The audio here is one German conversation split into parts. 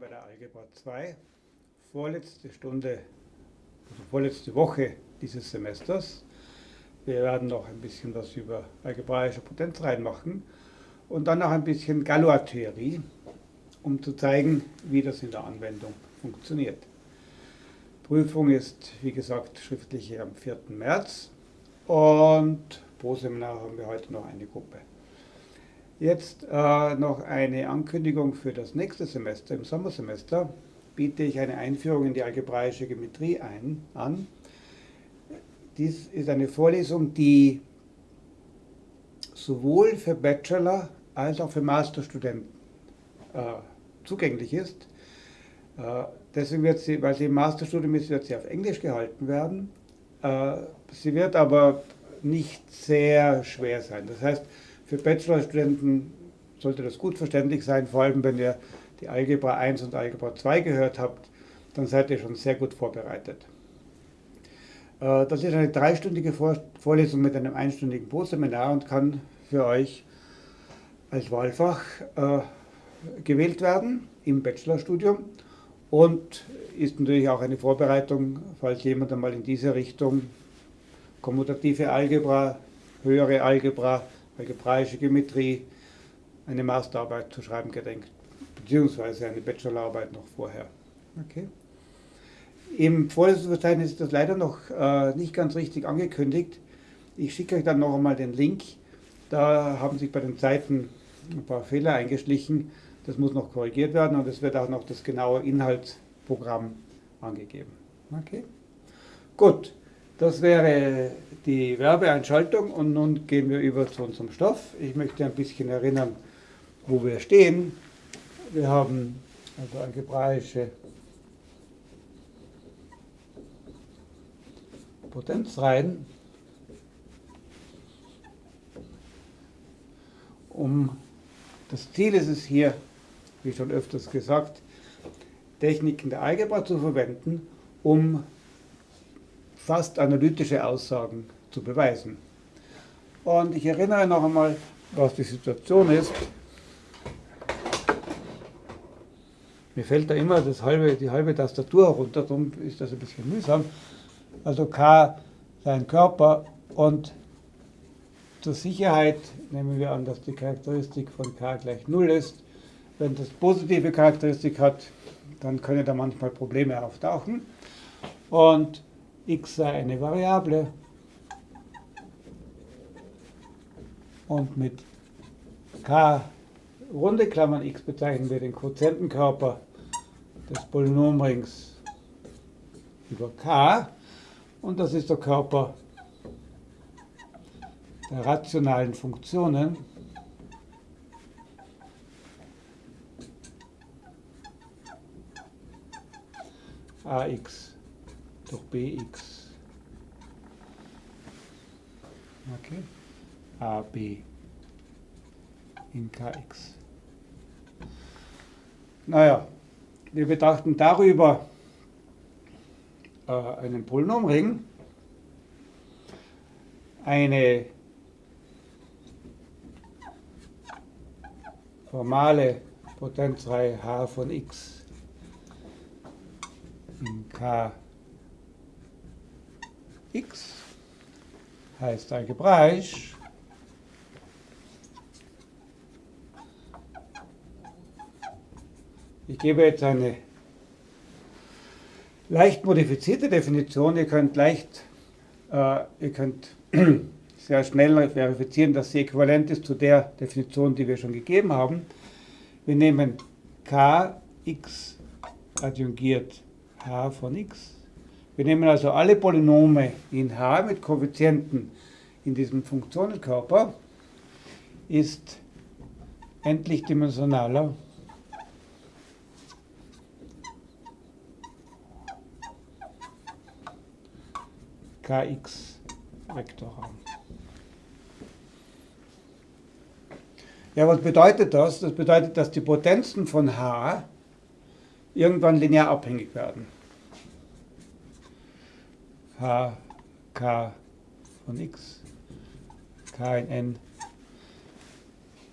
bei der Algebra 2. Vorletzte Stunde, also vorletzte Woche dieses Semesters. Wir werden noch ein bisschen was über algebraische Potenzreihen machen und dann noch ein bisschen Galois-Theorie, um zu zeigen, wie das in der Anwendung funktioniert. Prüfung ist, wie gesagt, schriftlich am 4. März und pro Seminar haben wir heute noch eine Gruppe. Jetzt äh, noch eine Ankündigung für das nächste Semester. Im Sommersemester biete ich eine Einführung in die algebraische Geometrie ein, an. Dies ist eine Vorlesung, die sowohl für Bachelor als auch für Masterstudenten äh, zugänglich ist. Äh, deswegen wird sie, weil sie im Masterstudium ist, wird sie auf Englisch gehalten werden. Äh, sie wird aber nicht sehr schwer sein. Das heißt, für Bachelorstudenten sollte das gut verständlich sein, vor allem wenn ihr die Algebra 1 und Algebra 2 gehört habt, dann seid ihr schon sehr gut vorbereitet. Äh, das ist eine dreistündige Vorlesung mit einem einstündigen Proseminar und kann für euch als Wahlfach äh, gewählt werden im Bachelorstudium und ist natürlich auch eine Vorbereitung, falls jemand einmal in diese Richtung kommutative Algebra, höhere Algebra, algebraische Geometrie eine Masterarbeit zu schreiben gedenkt, beziehungsweise eine Bachelorarbeit noch vorher. Okay. Im Vorlesungsverzeichnis ist das leider noch äh, nicht ganz richtig angekündigt. Ich schicke euch dann noch einmal den Link. Da haben sich bei den Seiten ein paar Fehler eingeschlichen. Das muss noch korrigiert werden und es wird auch noch das genaue Inhaltsprogramm angegeben. Okay. Gut. Das wäre die Werbeeinschaltung und nun gehen wir über zu unserem Stoff. Ich möchte ein bisschen erinnern, wo wir stehen. Wir haben also algebraische Potenzreihen. Um das Ziel ist es hier, wie schon öfters gesagt, Techniken der Algebra zu verwenden, um fast analytische Aussagen zu beweisen. Und ich erinnere noch einmal, was die Situation ist. Mir fällt da immer das halbe, die halbe Tastatur herunter, darum ist das ein bisschen mühsam. Also K sein Körper und zur Sicherheit nehmen wir an, dass die Charakteristik von K gleich 0 ist. Wenn das positive Charakteristik hat, dann können da manchmal Probleme auftauchen. Und x sei eine Variable. Und mit k runde Klammern x bezeichnen wir den Quotientenkörper des Polynomrings über k. Und das ist der Körper der rationalen Funktionen. Ax durch bx. Okay. AB in kx. Naja, wir betrachten darüber äh, einen Polynomring, eine formale Potenzreihe h von x in k x heißt algebraisch Ich gebe jetzt eine leicht modifizierte Definition. Ihr könnt leicht, äh, ihr könnt sehr schnell verifizieren, dass sie äquivalent ist zu der Definition, die wir schon gegeben haben. Wir nehmen kx adjungiert h von x wir nehmen also alle Polynome in H mit Koeffizienten in diesem Funktionenkörper, ist endlich dimensionaler kx Vektorraum. Ja, was bedeutet das? Das bedeutet, dass die Potenzen von H irgendwann linear abhängig werden H, K von x, K in N,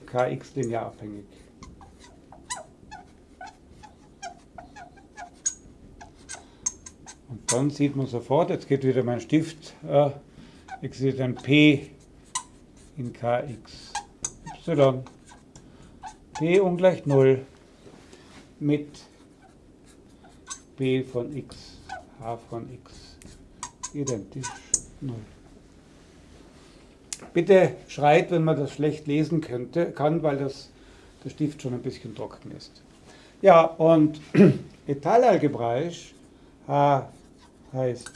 Kx linear abhängig. Und dann sieht man sofort, jetzt geht wieder mein Stift, äh, existiert ein P in Kx. Y. P ungleich 0 mit B von x, H von x identisch 0. Bitte schreit, wenn man das schlecht lesen könnte, kann, weil das, der Stift schon ein bisschen trocken ist. Ja, und etalalgebraisch H heißt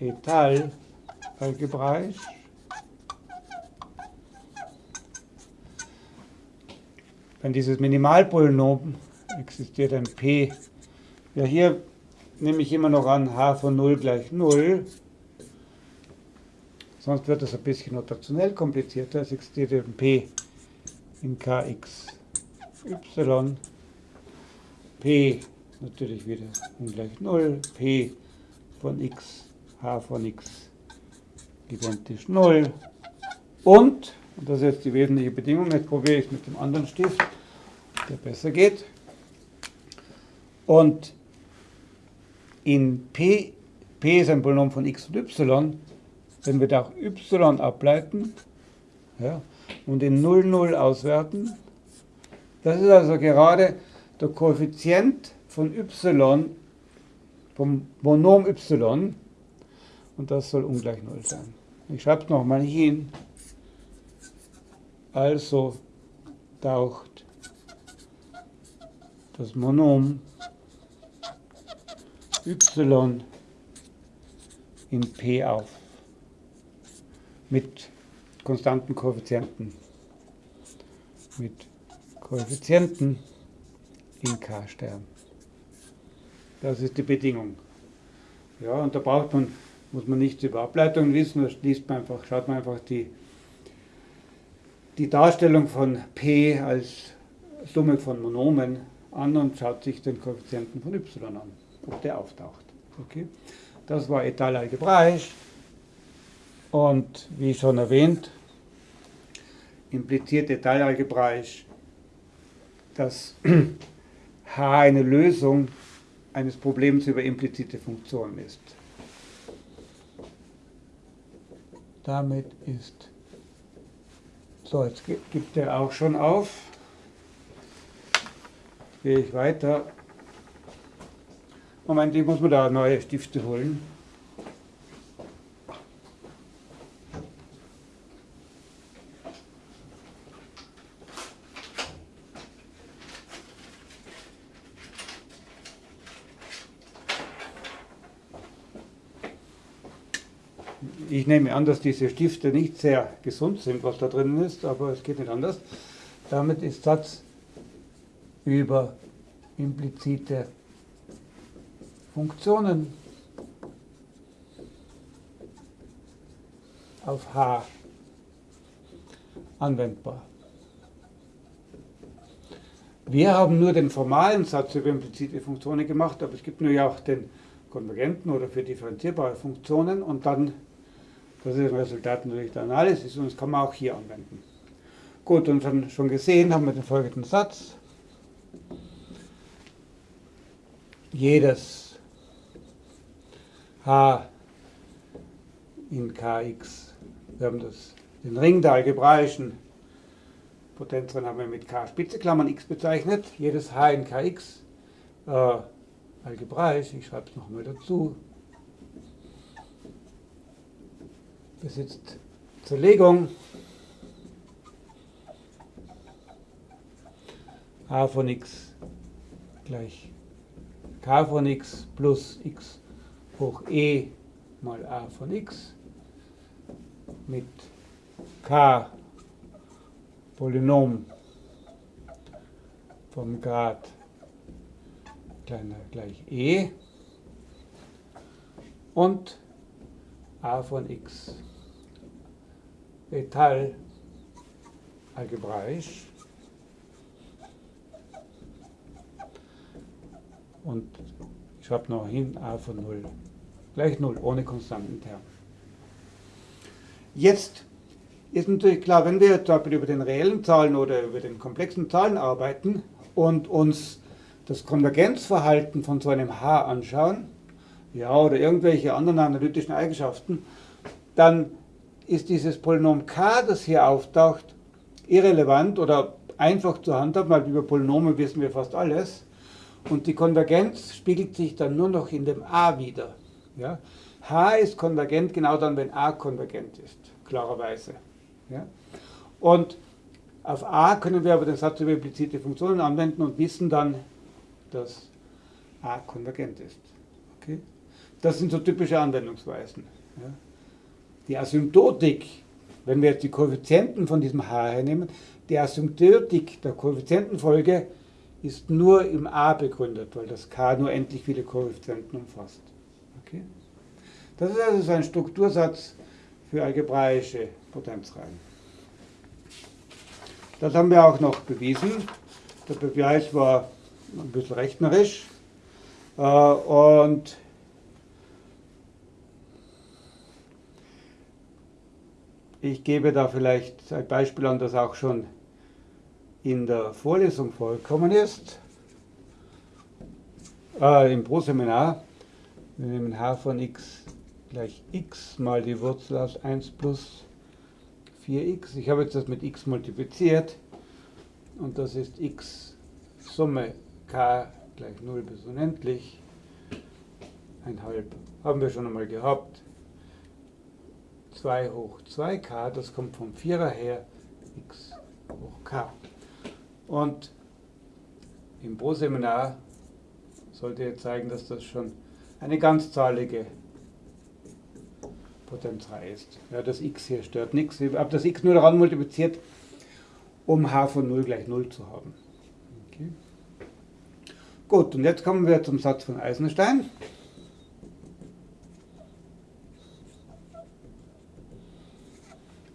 etalalgebraisch wenn dieses Minimalpolynom existiert ein P. Ja, hier nehme ich immer noch an h von 0 gleich 0. Sonst wird das ein bisschen notationell komplizierter. Es existiert ein P in kx y. P natürlich wieder ungleich 0. P von x, h von x identisch 0. Und, und das ist jetzt die wesentliche Bedingung, jetzt probiere ich es mit dem anderen Stift, der besser geht. Und in P, P ist ein Polynom von x und y, wenn wir da auch y ableiten ja, und in 0, 0 auswerten, das ist also gerade der Koeffizient von y, vom Monom y, und das soll ungleich 0 sein. Ich schreibe es nochmal hin. Also taucht das Monom y in P auf mit konstanten Koeffizienten. Mit Koeffizienten in K-Stern. Das ist die Bedingung. Ja, und da braucht man, muss man nichts über Ableitungen wissen, da liest man einfach, schaut man einfach die, die Darstellung von P als Summe von Monomen an und schaut sich den Koeffizienten von y an, ob der auftaucht. Okay? Das war Etal algebraisch und wie schon erwähnt, impliziert Etal algebraisch, dass H eine Lösung eines Problems über implizite Funktionen ist. Damit ist, so jetzt gibt er auch schon auf gehe ich weiter. Moment, ich muss mir da neue Stifte holen. Ich nehme an, dass diese Stifte nicht sehr gesund sind, was da drin ist, aber es geht nicht anders. Damit ist Satz über implizite Funktionen auf H anwendbar. Wir haben nur den formalen Satz über implizite Funktionen gemacht, aber es gibt nur ja auch den konvergenten oder für differenzierbare Funktionen und dann, das ist ein Resultat natürlich der Analysis und das kann man auch hier anwenden. Gut, und schon gesehen haben wir den folgenden Satz. jedes h in kx, wir haben das, den Ring der algebraischen Potenzren haben wir mit k Spitzeklammern x bezeichnet, jedes h in kx äh, algebraisch, ich schreibe es nochmal dazu, besitzt Zerlegung h von x gleich k von x plus x hoch e mal a von x mit k Polynom vom Grad kleiner gleich e und a von x. Etal algebraisch. Und ich schreibe noch hin a von 0 gleich 0 ohne konstanten Term. Jetzt ist natürlich klar, wenn wir zum Beispiel über den reellen Zahlen oder über den komplexen Zahlen arbeiten und uns das Konvergenzverhalten von so einem H anschauen, ja, oder irgendwelche anderen analytischen Eigenschaften, dann ist dieses Polynom k, das hier auftaucht, irrelevant oder einfach zu handhaben, weil über Polynome wissen wir fast alles. Und die Konvergenz spiegelt sich dann nur noch in dem a wieder. Ja? h ist konvergent genau dann, wenn a konvergent ist, klarerweise. Ja? Und auf a können wir aber den Satz über implizite Funktionen anwenden und wissen dann, dass a konvergent ist. Okay? Das sind so typische Anwendungsweisen. Ja? Die Asymptotik, wenn wir jetzt die Koeffizienten von diesem h hernehmen, die Asymptotik der Koeffizientenfolge ist nur im a begründet, weil das k nur endlich viele Koeffizienten umfasst. Das ist also so ein Struktursatz für algebraische Potenzreihen. Das haben wir auch noch bewiesen. Der Beweis war ein bisschen rechnerisch. Äh, und ich gebe da vielleicht ein Beispiel an, das auch schon in der Vorlesung vorgekommen ist, äh, im Pro-Seminar. Wir nehmen h von x gleich x mal die Wurzel aus 1 plus 4x. Ich habe jetzt das mit x multipliziert und das ist x Summe k gleich 0 bis unendlich. Ein halb haben wir schon einmal gehabt. 2 hoch 2k, das kommt vom Vierer her, x hoch k. Und im Pro-Seminar sollte jetzt zeigen, dass das schon eine ganzzahlige Potenzreihe ist. Ja, das x hier stört nichts. Ich habe das x nur daran multipliziert, um h von 0 gleich 0 zu haben. Okay. Gut, und jetzt kommen wir zum Satz von Eisenstein.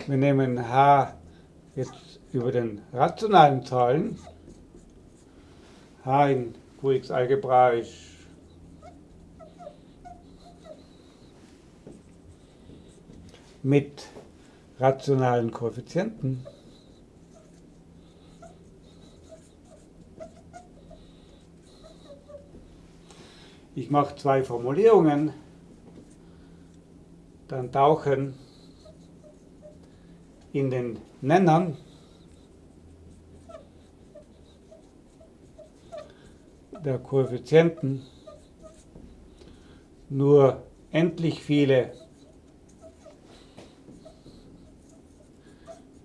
Wir nehmen h jetzt über den rationalen Zahlen, h in Qx algebraisch mit rationalen Koeffizienten. Ich mache zwei Formulierungen, dann tauchen in den Nennern der Koeffizienten nur endlich viele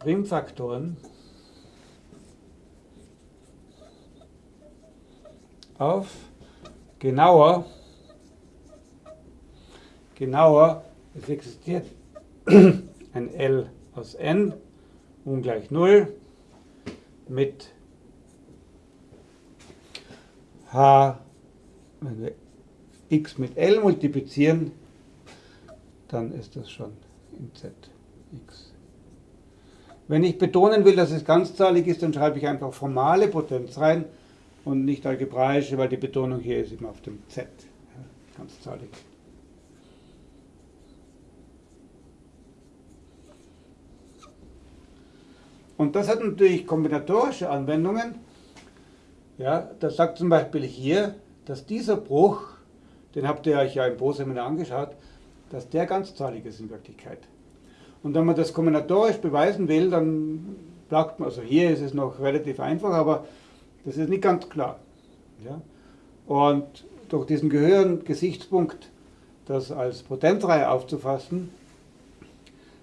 Primfaktoren auf genauer, genauer, es existiert ein L aus n ungleich 0 mit h, wenn wir x mit L multiplizieren, dann ist das schon in Z x. Wenn ich betonen will, dass es ganzzahlig ist, dann schreibe ich einfach formale Potenz rein und nicht algebraische, weil die Betonung hier ist immer auf dem Z, ganzzahlig. Und das hat natürlich kombinatorische Anwendungen. Ja, das sagt zum Beispiel hier, dass dieser Bruch, den habt ihr euch ja im Pro-Seminar angeschaut, dass der ganzzahlig ist in Wirklichkeit. Und wenn man das kombinatorisch beweisen will, dann sagt man, also hier ist es noch relativ einfach, aber das ist nicht ganz klar. Ja? Und durch diesen gehörigen Gesichtspunkt, das als Potenzreihe aufzufassen,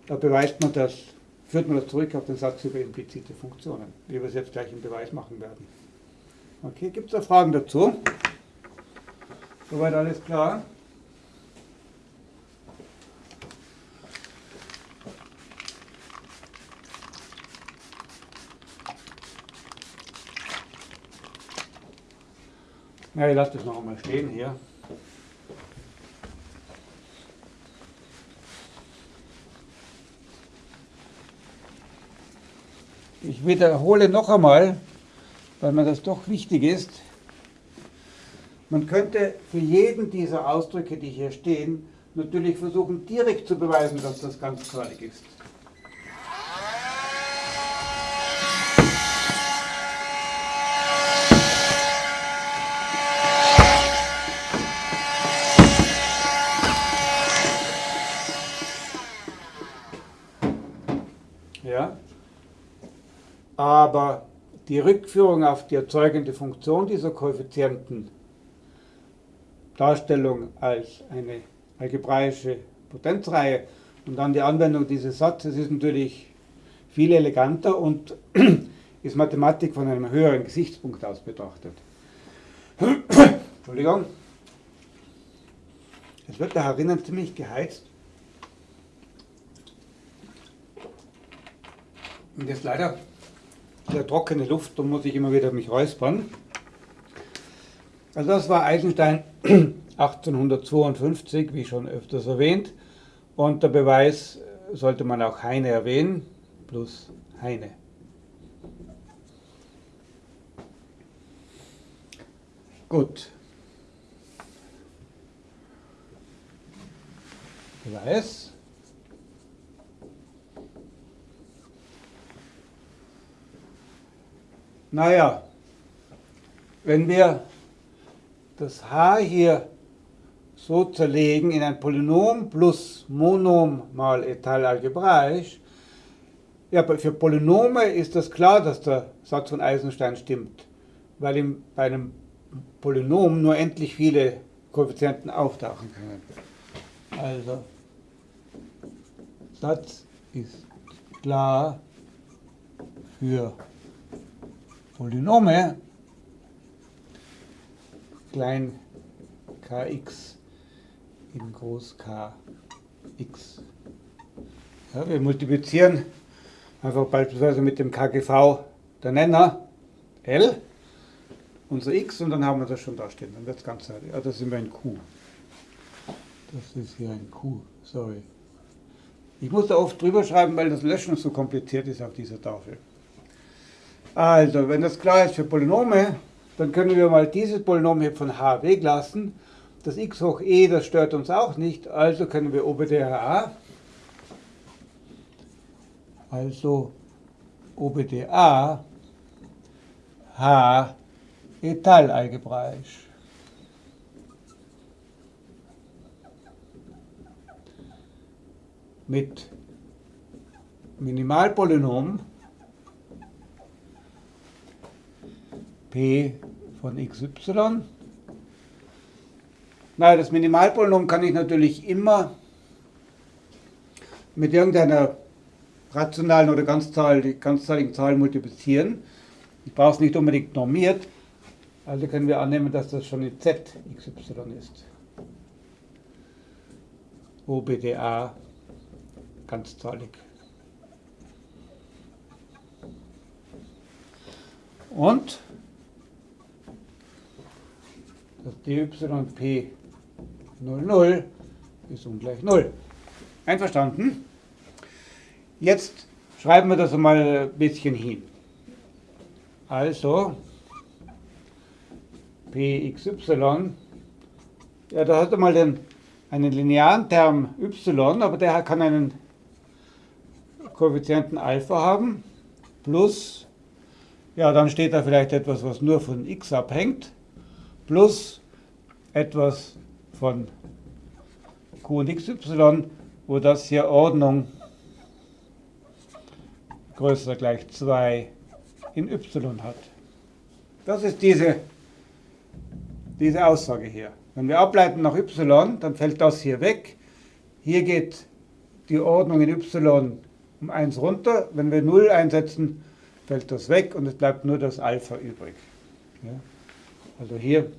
da beweist man das, führt man das zurück auf den Satz über implizite Funktionen, wie wir es jetzt gleich im Beweis machen werden. Okay, gibt es da Fragen dazu? Soweit alles klar? Ja, ich lasse das noch einmal stehen hier. Ich wiederhole noch einmal, weil mir das doch wichtig ist. Man könnte für jeden dieser Ausdrücke, die hier stehen, natürlich versuchen, direkt zu beweisen, dass das ganz ganzzahlig ist. Aber die Rückführung auf die erzeugende Funktion dieser Koeffizienten, Darstellung als eine algebraische Potenzreihe und dann die Anwendung dieses Satzes ist natürlich viel eleganter und ist Mathematik von einem höheren Gesichtspunkt aus betrachtet. Entschuldigung. Es wird da herinnen ziemlich geheizt. Und jetzt leider der trockene Luft, da muss ich immer wieder mich räuspern. Also das war Eisenstein 1852, wie schon öfters erwähnt. Und der Beweis sollte man auch Heine erwähnen, plus Heine. Gut. Beweis. Naja, wenn wir das h hier so zerlegen in ein Polynom plus Monom mal etal algebraisch, ja, für Polynome ist das klar, dass der Satz von Eisenstein stimmt, weil ihm bei einem Polynom nur endlich viele Koeffizienten auftauchen können. Also, Satz ist klar für Polynome klein kx in groß kx. Ja, wir multiplizieren einfach beispielsweise mit dem KGV der Nenner L unser x und dann haben wir das schon da stehen. Dann wird es ganz ja, das sind wir ein Q. Das ist hier ein Q, sorry. Ich muss da oft drüber schreiben, weil das Löschen so kompliziert ist auf dieser Tafel. Also, wenn das klar ist für Polynome, dann können wir mal dieses Polynom hier von h weglassen. Das x hoch e, das stört uns auch nicht, also können wir OBDA, also OBDA h etalalgebraisch. Mit Minimalpolynom p von xy. Na, das Minimalpolynom kann ich natürlich immer mit irgendeiner rationalen oder ganzzahligen Zahl multiplizieren. Ich brauche es nicht unbedingt normiert, also können wir annehmen, dass das schon in z xy ist. OBDA ganzzahlig. Und das dyp 00 ist ungleich 0. Einverstanden? Jetzt schreiben wir das einmal ein bisschen hin. Also, pxy, ja, da hat er mal den, einen linearen Term y, aber der kann einen Koeffizienten Alpha haben, plus, ja, dann steht da vielleicht etwas, was nur von x abhängt, plus etwas von q und xy, wo das hier Ordnung größer gleich 2 in y hat. Das ist diese diese Aussage hier. Wenn wir ableiten nach y, dann fällt das hier weg. Hier geht die Ordnung in y um 1 runter. Wenn wir 0 einsetzen, fällt das weg und es bleibt nur das Alpha übrig. Ja? Also hier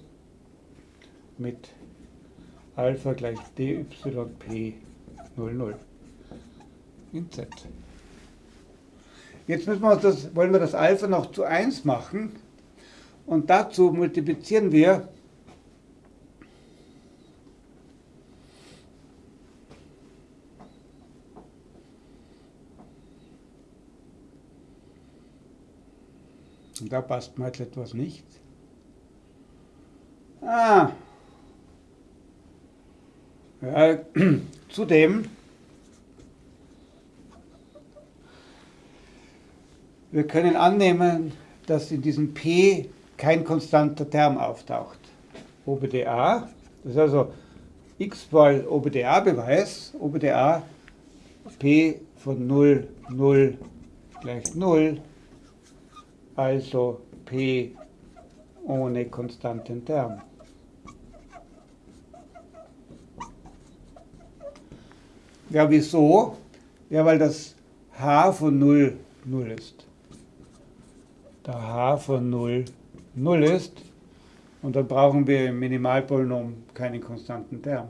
mit Alpha gleich dyp 00 in z. Jetzt müssen wir das, wollen wir das Alpha noch zu 1 machen und dazu multiplizieren wir Und da passt mir jetzt etwas nicht. Ah. Ja, zudem, wir können annehmen, dass in diesem P kein konstanter Term auftaucht. OBDA, das ist also x mal OBDA-Beweis, OBDA P von 0, 0 gleich 0 also P ohne konstanten Term. Ja, wieso? Ja, weil das h von 0 0 ist. Da h von 0 0 ist und dann brauchen wir im Minimalpolynom keinen konstanten Term.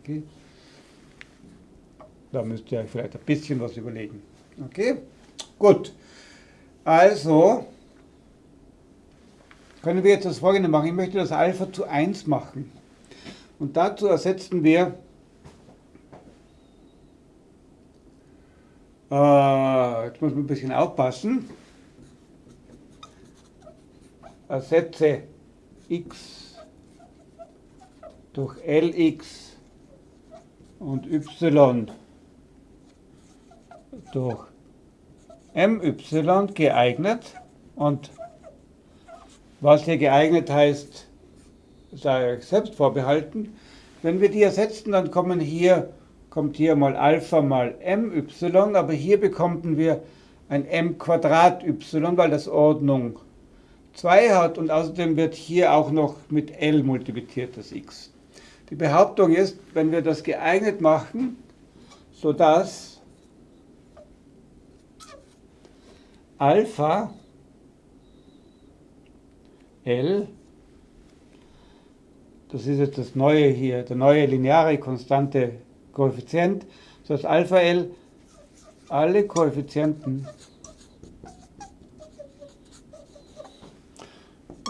Okay? Da müsst ihr euch vielleicht ein bisschen was überlegen. Okay? Gut. Also können wir jetzt das folgende machen. Ich möchte das Alpha zu 1 machen. Und dazu ersetzen wir äh, jetzt muss man ein bisschen aufpassen. Ersetze x durch lx und y durch my geeignet und was hier geeignet heißt, sei euch selbst vorbehalten. Wenn wir die ersetzen, dann kommen hier, kommt hier mal Alpha mal my, aber hier bekommen wir ein m Quadrat y, weil das Ordnung 2 hat und außerdem wird hier auch noch mit L multipliziert, das x. Die Behauptung ist, wenn wir das geeignet machen, sodass Alpha L, das ist jetzt das neue hier, der neue lineare konstante Koeffizient, sodass Alpha L alle Koeffizienten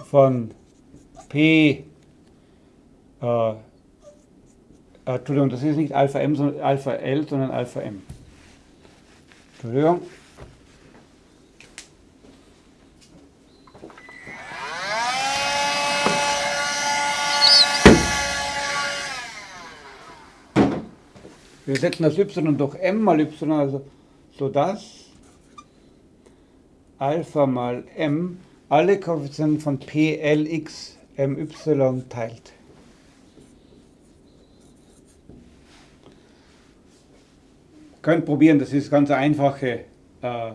von P, äh, äh, Entschuldigung, das ist nicht Alpha M, sondern Alpha L, sondern Alpha M. Entschuldigung. Wir setzen das y durch m mal y, also sodass Alpha mal m alle Koeffizienten von P, L, X, M, Y teilt. Könnt probieren, das ist ganz eine einfache äh,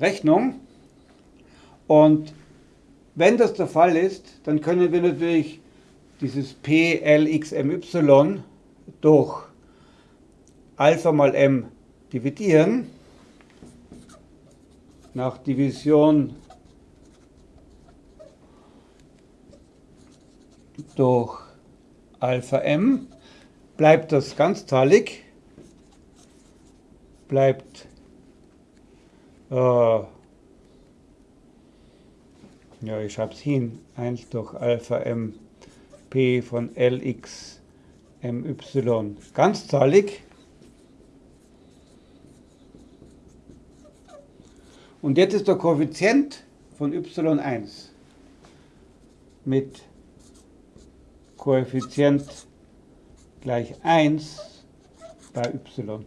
Rechnung. Und wenn das der Fall ist, dann können wir natürlich dieses P, L, X, M, Y durch Alpha mal M dividieren. Nach Division durch Alpha m bleibt das ganzzahlig, bleibt äh, ja, ich schreibe es hin, 1 durch Alpha m p von lx my ganzzahlig. Und jetzt ist der Koeffizient von y1 mit Koeffizient gleich 1 bei y.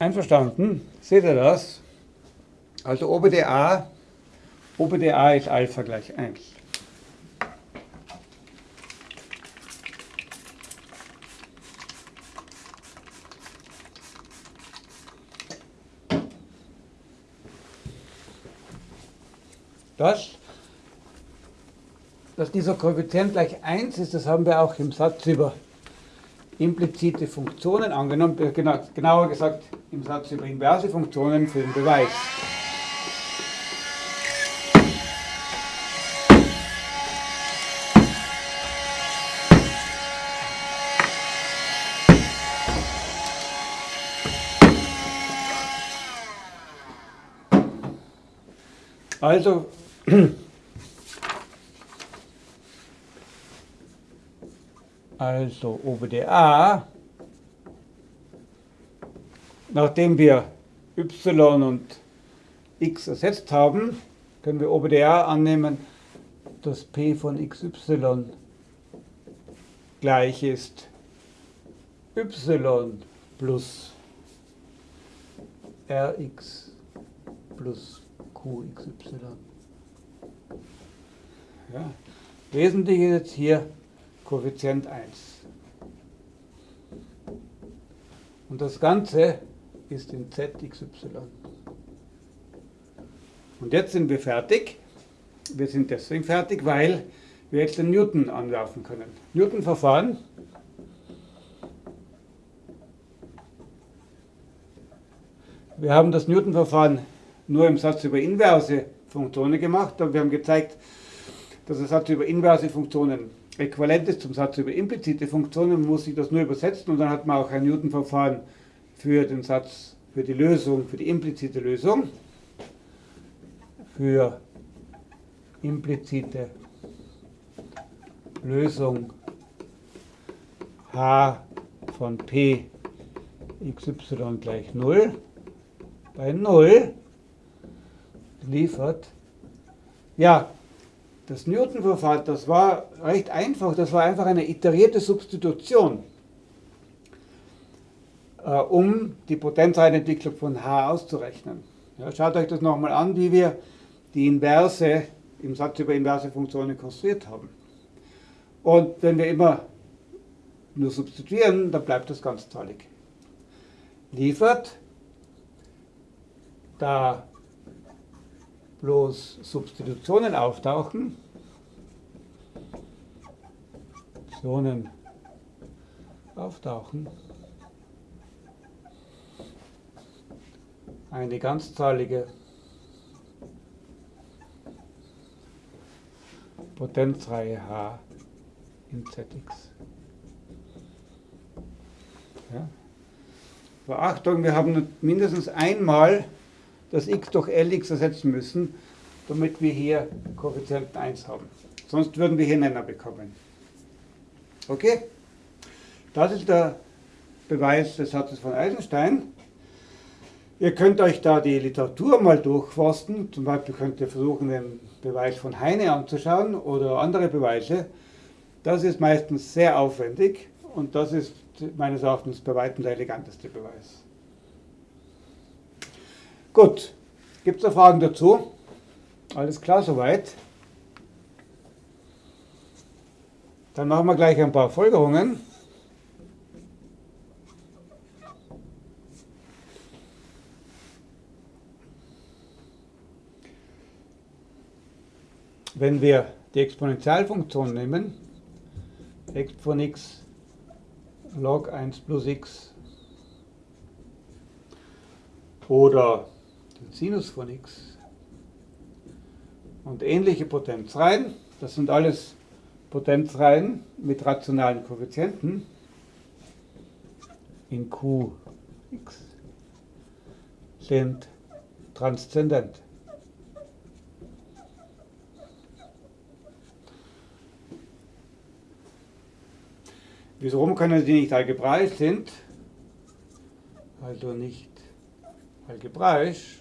Einverstanden? Seht ihr das? Also OBDA, OBDA ist Alpha gleich 1. Das dass dieser Koeffizient gleich 1 ist, das haben wir auch im Satz über implizite Funktionen angenommen, äh, genau, genauer gesagt im Satz über inverse Funktionen für den Beweis. Also Also OBDA, nachdem wir y und x ersetzt haben, können wir OBDA annehmen, dass p von xy gleich ist y plus rx plus qxy. Ja. Wesentlich ist jetzt hier Koeffizient 1. Und das Ganze ist in ZXY. Und jetzt sind wir fertig. Wir sind deswegen fertig, weil wir jetzt den Newton anwerfen können. Newton-Verfahren. Wir haben das Newton-Verfahren nur im Satz über inverse Funktionen gemacht, aber wir haben gezeigt, dass der Satz über inverse Funktionen äquivalent ist zum Satz über implizite Funktionen. Muss sich das nur übersetzen und dann hat man auch ein Newton-Verfahren für den Satz, für die Lösung, für die implizite Lösung. Für implizite Lösung h von p xy gleich 0 bei 0 liefert. Ja, das Newton-Verfahren, das war recht einfach, das war einfach eine iterierte Substitution, äh, um die Potenzreihenentwicklung von H auszurechnen. Ja, schaut euch das nochmal an, wie wir die Inverse im Satz über inverse Funktionen konstruiert haben. Und wenn wir immer nur substituieren, dann bleibt das ganzzahlig. Liefert, da bloß Substitutionen auftauchen, Substitutionen auftauchen, eine ganzzahlige Potenzreihe H in ZX. Ja. Beachtung, wir haben mindestens einmal das x durch Lx ersetzen müssen, damit wir hier Koeffizienten 1 haben. Sonst würden wir hier Nenner bekommen. Okay? Das ist der Beweis des Satzes von Eisenstein. Ihr könnt euch da die Literatur mal durchforsten. Zum Beispiel könnt ihr versuchen, den Beweis von Heine anzuschauen oder andere Beweise. Das ist meistens sehr aufwendig und das ist meines Erachtens bei weitem der eleganteste Beweis. Gut, gibt es da Fragen dazu? Alles klar soweit? Dann machen wir gleich ein paar Folgerungen. Wenn wir die Exponentialfunktion nehmen, x von x log 1 plus x oder Sinus von x und ähnliche Potenzreihen. Das sind alles Potenzreihen mit rationalen Koeffizienten in Qx sind transzendent. Wieso können sie nicht algebraisch sind? Also nicht algebraisch.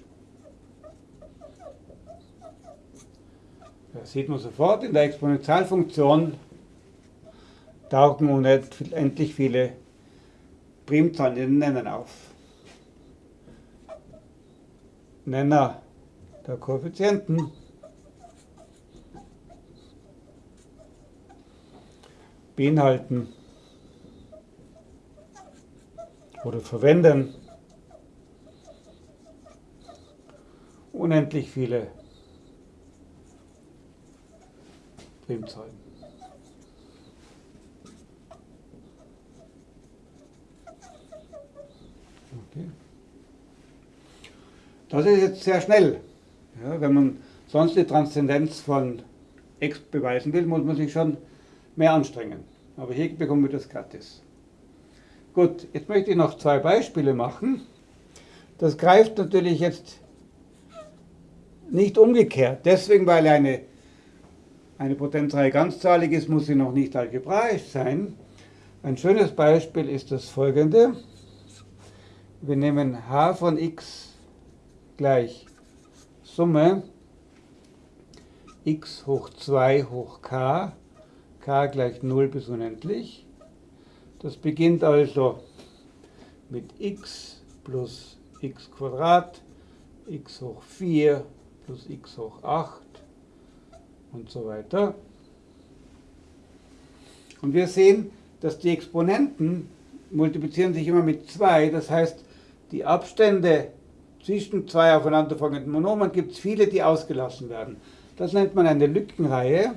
Das sieht man sofort, in der Exponentialfunktion tauchen unendlich viele Primzahlen in den Nennern auf. Nenner der Koeffizienten. Beinhalten. Oder verwenden. Unendlich viele Primzahlen. Okay. Das ist jetzt sehr schnell. Ja, wenn man sonst die Transzendenz von x beweisen will, muss man sich schon mehr anstrengen. Aber hier bekommen wir das gratis. Gut, jetzt möchte ich noch zwei Beispiele machen. Das greift natürlich jetzt nicht umgekehrt. Deswegen, weil eine, eine Potenzreihe ganzzahlig ist, muss sie noch nicht algebraisch sein. Ein schönes Beispiel ist das folgende. Wir nehmen h von x gleich Summe x hoch 2 hoch k, k gleich 0 bis unendlich. Das beginnt also mit x plus x Quadrat, x hoch 4 plus x hoch 8 und so weiter. Und wir sehen, dass die Exponenten multiplizieren sich immer mit 2, das heißt, die Abstände zwischen zwei aufeinanderfolgenden Monomen gibt es viele, die ausgelassen werden. Das nennt man eine Lückenreihe.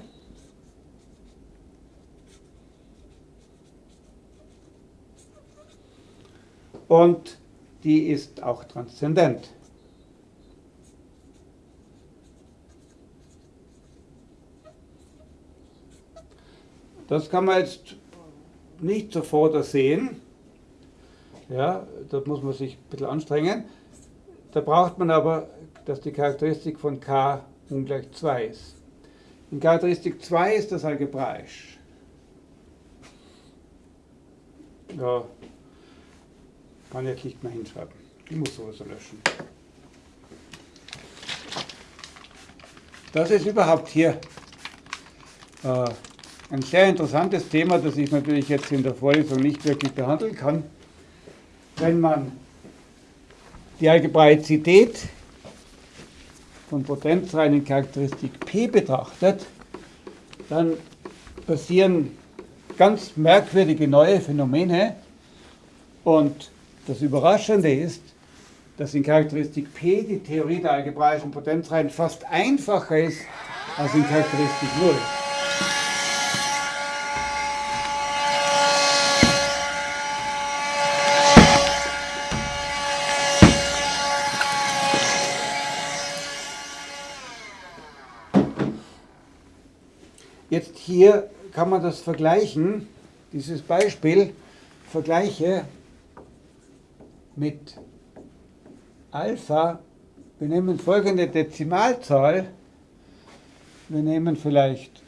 Und die ist auch transzendent. Das kann man jetzt nicht sofort sehen. Ja, da muss man sich ein bisschen anstrengen. Da braucht man aber, dass die Charakteristik von k ungleich 2 ist. In Charakteristik 2 ist das algebraisch. Ja, kann ich nicht mehr hinschreiben. Ich muss sowieso löschen. Das ist überhaupt hier äh, ein sehr interessantes Thema, das ich natürlich jetzt in der Vorlesung nicht wirklich behandeln kann. Wenn man die Algebraizität von Potenzreihen in Charakteristik P betrachtet, dann passieren ganz merkwürdige neue Phänomene. Und das Überraschende ist, dass in Charakteristik P die Theorie der algebraischen Potenzreihen fast einfacher ist als in Charakteristik 0. Jetzt hier kann man das vergleichen, dieses Beispiel vergleiche mit Alpha. Wir nehmen folgende Dezimalzahl. Wir nehmen vielleicht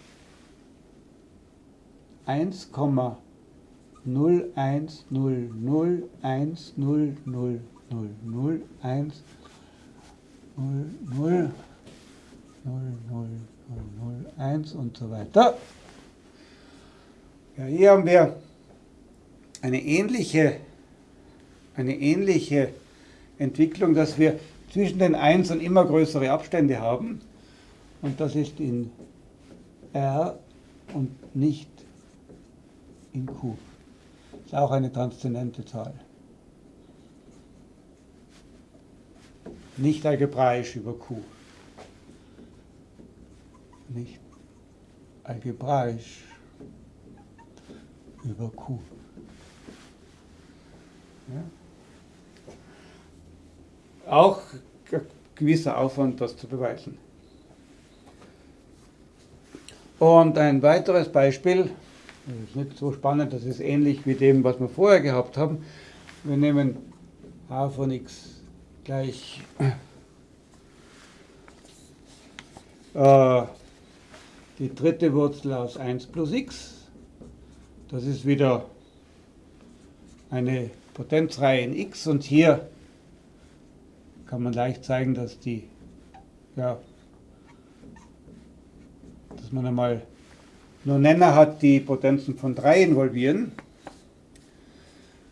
1,0100010001000100001 001 und so weiter. Ja, hier haben wir eine ähnliche, eine ähnliche Entwicklung, dass wir zwischen den Einsen immer größere Abstände haben. Und das ist in R und nicht in Q. Das ist auch eine transzendente Zahl. Nicht algebraisch über Q nicht algebraisch über Q. Ja? Auch gewisser Aufwand, das zu beweisen. Und ein weiteres Beispiel, das ist nicht so spannend, das ist ähnlich wie dem, was wir vorher gehabt haben. Wir nehmen h von x gleich äh, die dritte Wurzel aus 1 plus x. Das ist wieder eine Potenzreihe in x und hier kann man leicht zeigen, dass die, ja, dass man einmal nur Nenner hat, die Potenzen von 3 involvieren.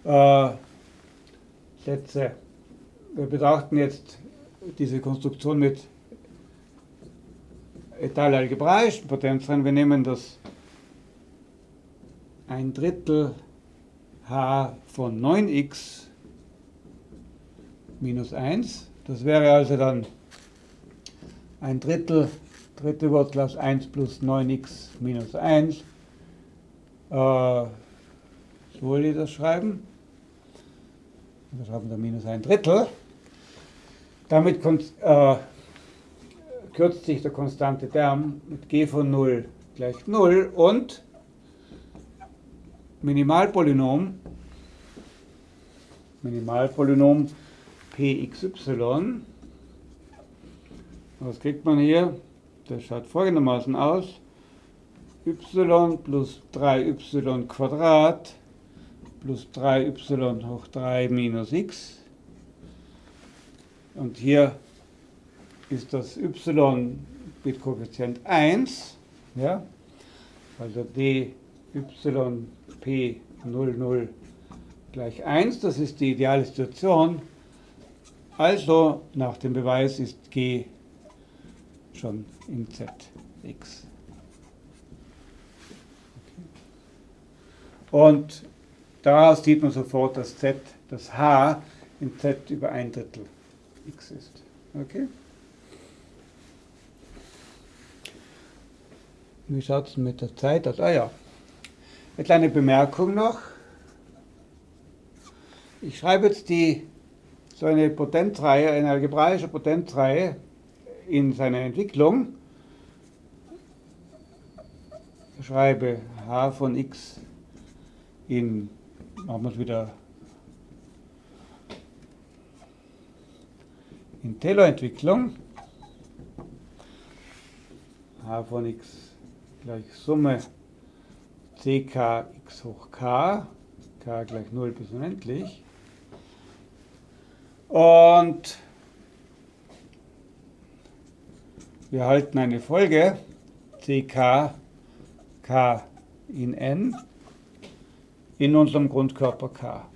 Äh, Sätze. Wir betrachten jetzt diese Konstruktion mit Teil algebraisch, Potenz drin, wir nehmen das ein Drittel h von 9x minus 1. Das wäre also dann ein Drittel, dritte Wurzel aus 1 plus 9x minus 1. Äh, so will ich das schreiben. Wir schreiben da minus ein Drittel. Damit kommt äh, kürzt sich der konstante Term mit g von 0 gleich 0 und Minimalpolynom, Minimalpolynom pxy. Was kriegt man hier? Das schaut folgendermaßen aus. y plus 3y Quadrat plus 3y hoch 3 minus x. Und hier ist das y mit Koeffizient 1, ja, also d y p 00 gleich 1, das ist die ideale Situation. Also nach dem Beweis ist g schon in zx. Und daraus sieht man sofort, dass z, das h in z über ein Drittel x ist. Okay? Wie schaut es mit der Zeit aus? Ah ja, eine kleine Bemerkung noch. Ich schreibe jetzt die, so eine Potenzreihe, eine algebraische Potenzreihe in seiner Entwicklung. Ich schreibe h von x in, machen wir es wieder in Taylor-Entwicklung. h von x gleich Summe ck x hoch k, k gleich 0 bis unendlich. Und wir erhalten eine Folge ck k in n in unserem Grundkörper k.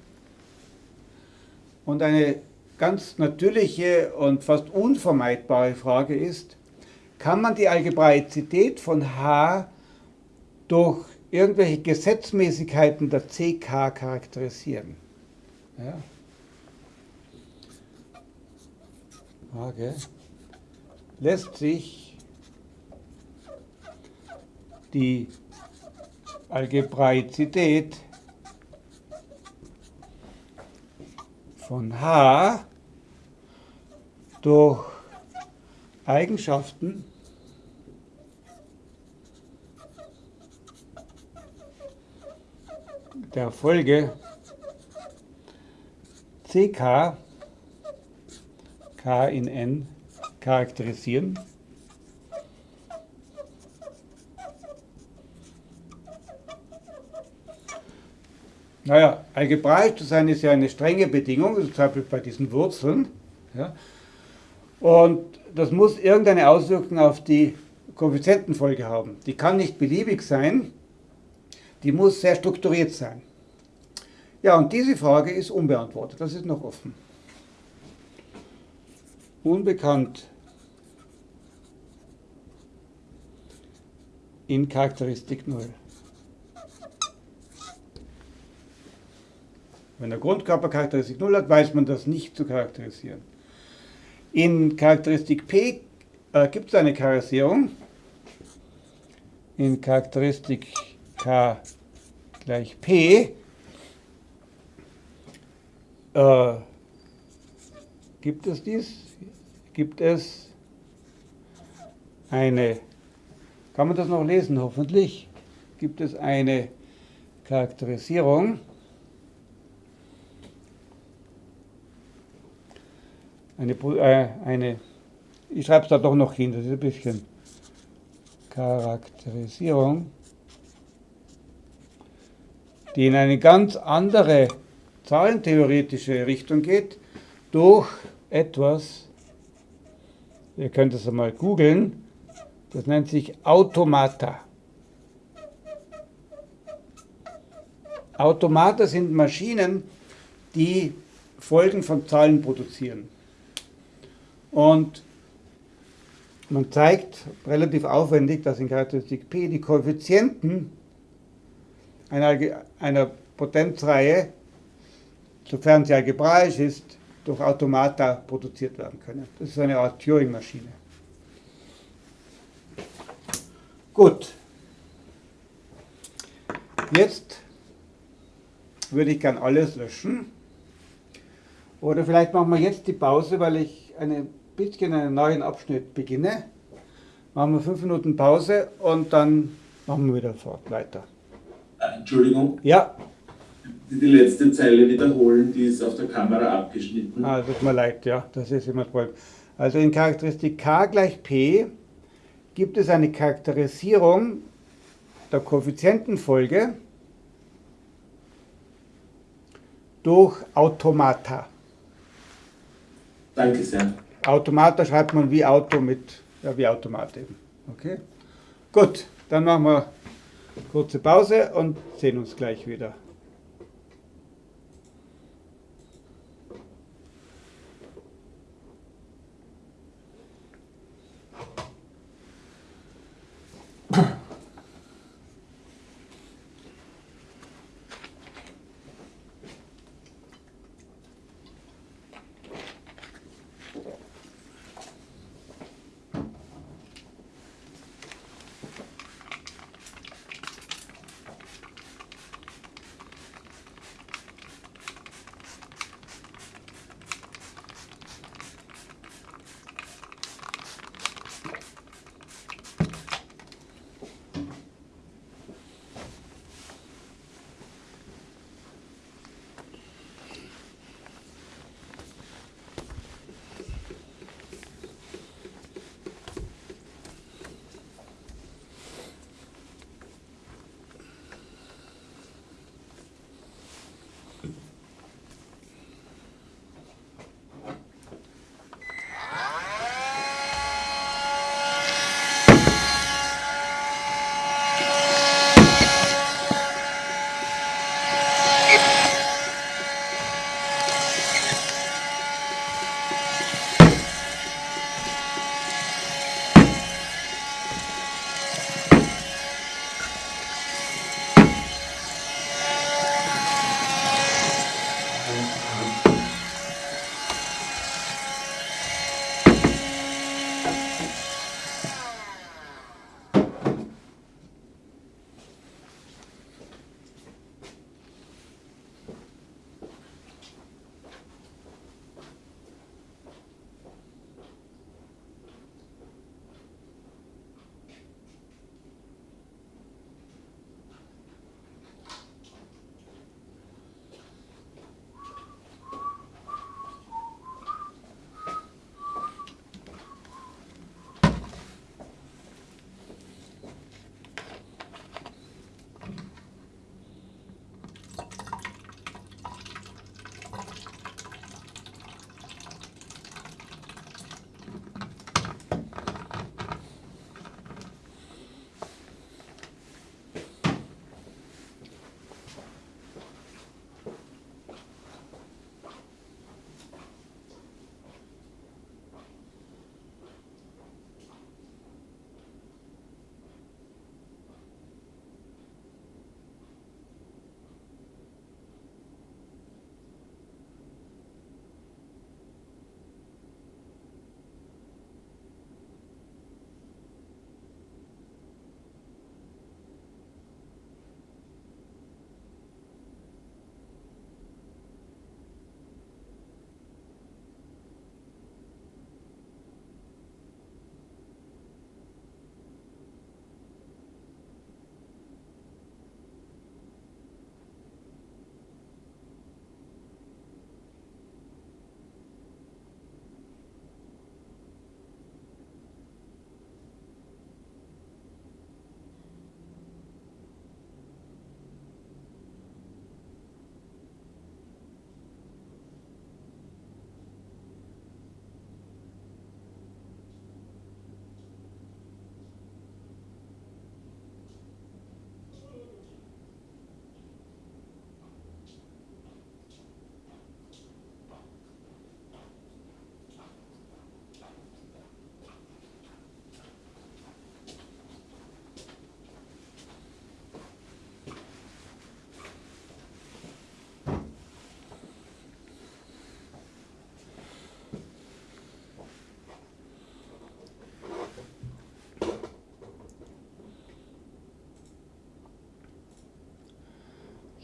Und eine ganz natürliche und fast unvermeidbare Frage ist, kann man die Algebraizität von H durch irgendwelche Gesetzmäßigkeiten der CK charakterisieren? Ja. Frage. Lässt sich die Algebraizität von H durch Eigenschaften der Folge CK K in N charakterisieren. Naja, algebraisch zu sein ist ja eine strenge Bedingung, zum Beispiel bei diesen Wurzeln. Ja. Und das muss irgendeine Auswirkung auf die Koeffizientenfolge haben. Die kann nicht beliebig sein, die muss sehr strukturiert sein. Ja, und diese Frage ist unbeantwortet, das ist noch offen. Unbekannt in Charakteristik 0. Wenn der Grundkörper Charakteristik 0 hat, weiß man das nicht zu charakterisieren. In Charakteristik P äh, gibt es eine Charakterisierung. In Charakteristik K gleich P äh, gibt es dies? Gibt es eine, kann man das noch lesen hoffentlich? Gibt es eine Charakterisierung eine, äh, eine ich schreibe es da doch noch hin, das ist ein bisschen Charakterisierung, die in eine ganz andere zahlentheoretische Richtung geht, durch etwas, ihr könnt es einmal googeln, das nennt sich Automata. Automata sind Maschinen, die Folgen von Zahlen produzieren. Und man zeigt relativ aufwendig, dass in Charakteristik P die Koeffizienten einer, einer Potenzreihe, sofern sie algebraisch ist, durch Automata produziert werden können. Das ist eine Art Turing-Maschine. Gut. Jetzt würde ich gern alles löschen. Oder vielleicht machen wir jetzt die Pause, weil ich eine bisschen einen neuen Abschnitt beginne. Machen wir fünf Minuten Pause und dann machen wir wieder fort weiter. Äh, Entschuldigung. Ja. Die letzte Zeile wiederholen, die ist auf der Kamera abgeschnitten. Ah, tut mir leid, ja, das ist immer toll. Also in Charakteristik k gleich p gibt es eine Charakterisierung der Koeffizientenfolge durch Automata. Danke sehr. Automata schreibt man wie Auto mit, ja wie Automat eben. Okay? Gut, dann machen wir kurze Pause und sehen uns gleich wieder.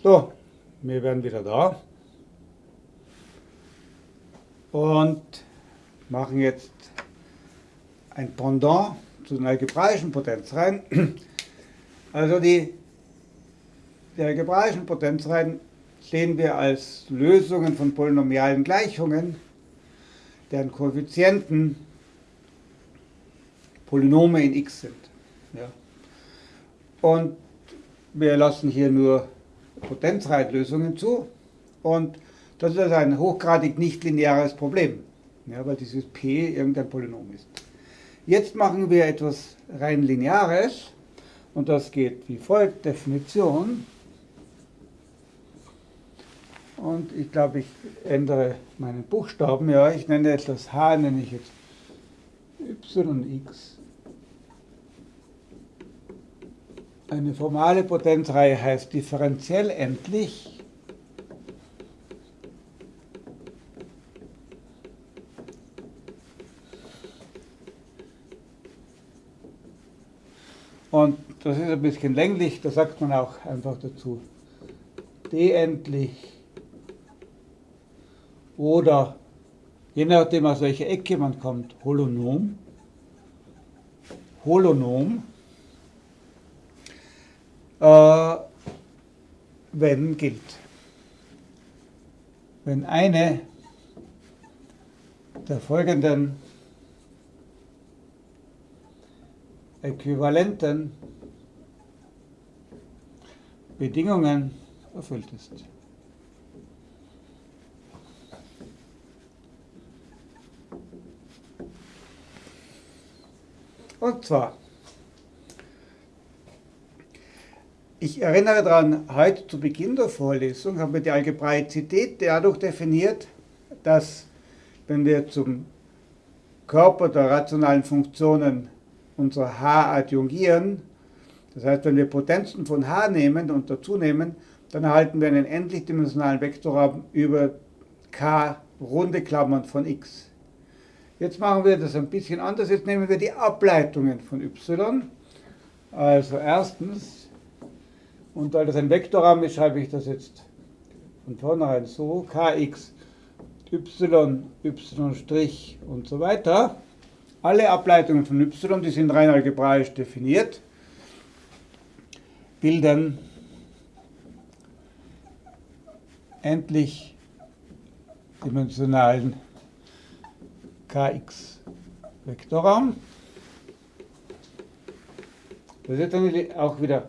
So, wir werden wieder da und machen jetzt ein Pendant zu den algebraischen Potenzreihen. Also die, die algebraischen Potenzreihen sehen wir als Lösungen von polynomialen Gleichungen, deren Koeffizienten Polynome in x sind. Ja. Und wir lassen hier nur Potenzreitlösungen zu und das ist also ein hochgradig nicht lineares Problem, ja, weil dieses p irgendein Polynom ist. Jetzt machen wir etwas rein Lineares und das geht wie folgt, Definition. Und ich glaube, ich ändere meinen Buchstaben. Ja, ich nenne jetzt das h, nenne ich jetzt yx. Eine formale Potenzreihe heißt differenziell endlich. Und das ist ein bisschen länglich, da sagt man auch einfach dazu d-endlich oder je nachdem aus welcher Ecke man kommt, Holonom. Holonom, äh, wenn gilt. Wenn eine der folgenden äquivalenten Bedingungen erfüllt ist. Und zwar, ich erinnere daran, heute zu Beginn der Vorlesung haben wir die Algebraizität dadurch definiert, dass wenn wir zum Körper der rationalen Funktionen unser h adjungieren, das heißt, wenn wir Potenzen von h nehmen und dazu nehmen, dann erhalten wir einen endlichdimensionalen Vektorraum über k runde Klammern von x. Jetzt machen wir das ein bisschen anders. Jetzt nehmen wir die Ableitungen von y. Also erstens, und weil das ein Vektorraum ist, schreibe ich das jetzt von vornherein so, kx, y, y' und so weiter. Alle Ableitungen von y, die sind rein algebraisch definiert, bilden endlich dimensionalen kx Vektorraum. Das ist eine, auch wieder,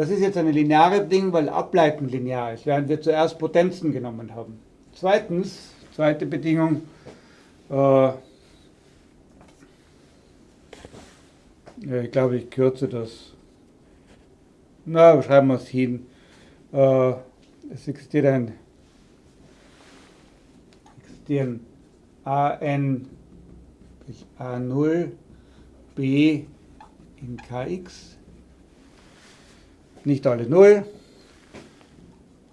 das ist jetzt eine lineare Ding, weil Ableiten linear ist, während wir zuerst Potenzen genommen haben. Zweitens, zweite Bedingung, äh, Ja, ich glaube, ich kürze das. Na, schreiben wir es hin. Äh, es existiert ein existieren an bis a0 b in kx, nicht alle 0,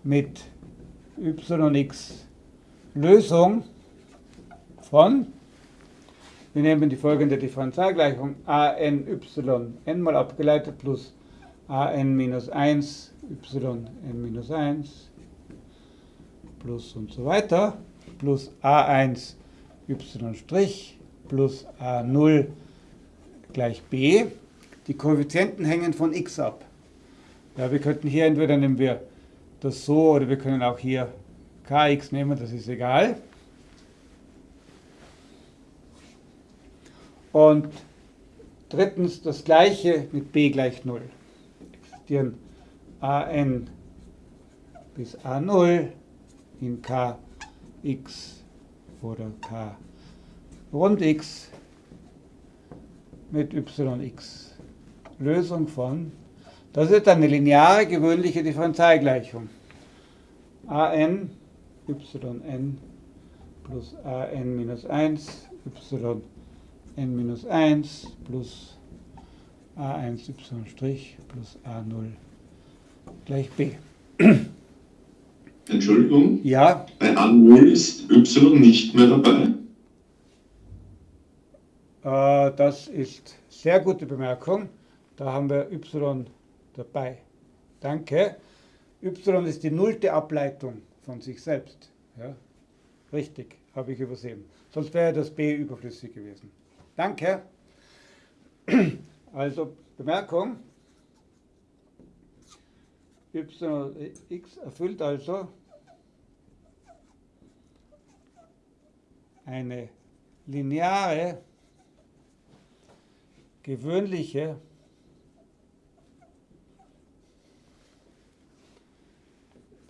mit yx Lösung von wir nehmen die folgende Differentialgleichung an y n mal abgeleitet plus an minus 1 y n minus 1 plus und so weiter plus a1 y' plus a0 gleich b. Die Koeffizienten hängen von x ab. Ja, wir könnten hier entweder nehmen wir das so oder wir können auch hier kx nehmen, das ist egal. Und drittens das gleiche mit b gleich 0. Existieren an bis a0 in kx oder k rund x mit yx. Lösung von, das ist eine lineare gewöhnliche Differentialgleichung. an yn plus an minus 1 y n minus 1 plus a1 y' plus a0 gleich b. Entschuldigung? Ja? Bei A0 ist y nicht mehr dabei? Äh, das ist sehr gute Bemerkung. Da haben wir y dabei. Danke. y ist die nullte Ableitung von sich selbst. Ja? Richtig, habe ich übersehen. Sonst wäre das b überflüssig gewesen. Danke. Also Bemerkung. yx erfüllt also eine lineare, gewöhnliche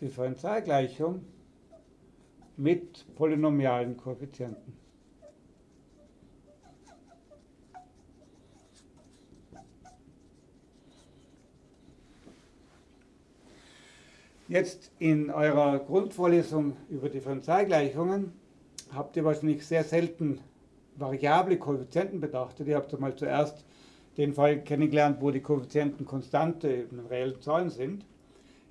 Differentialgleichung mit polynomialen Koeffizienten. Jetzt in eurer Grundvorlesung über Differentialgleichungen habt ihr wahrscheinlich sehr selten variable Koeffizienten betrachtet. Ihr habt mal zuerst den Fall kennengelernt, wo die Koeffizienten Konstante eben reellen Zahlen sind.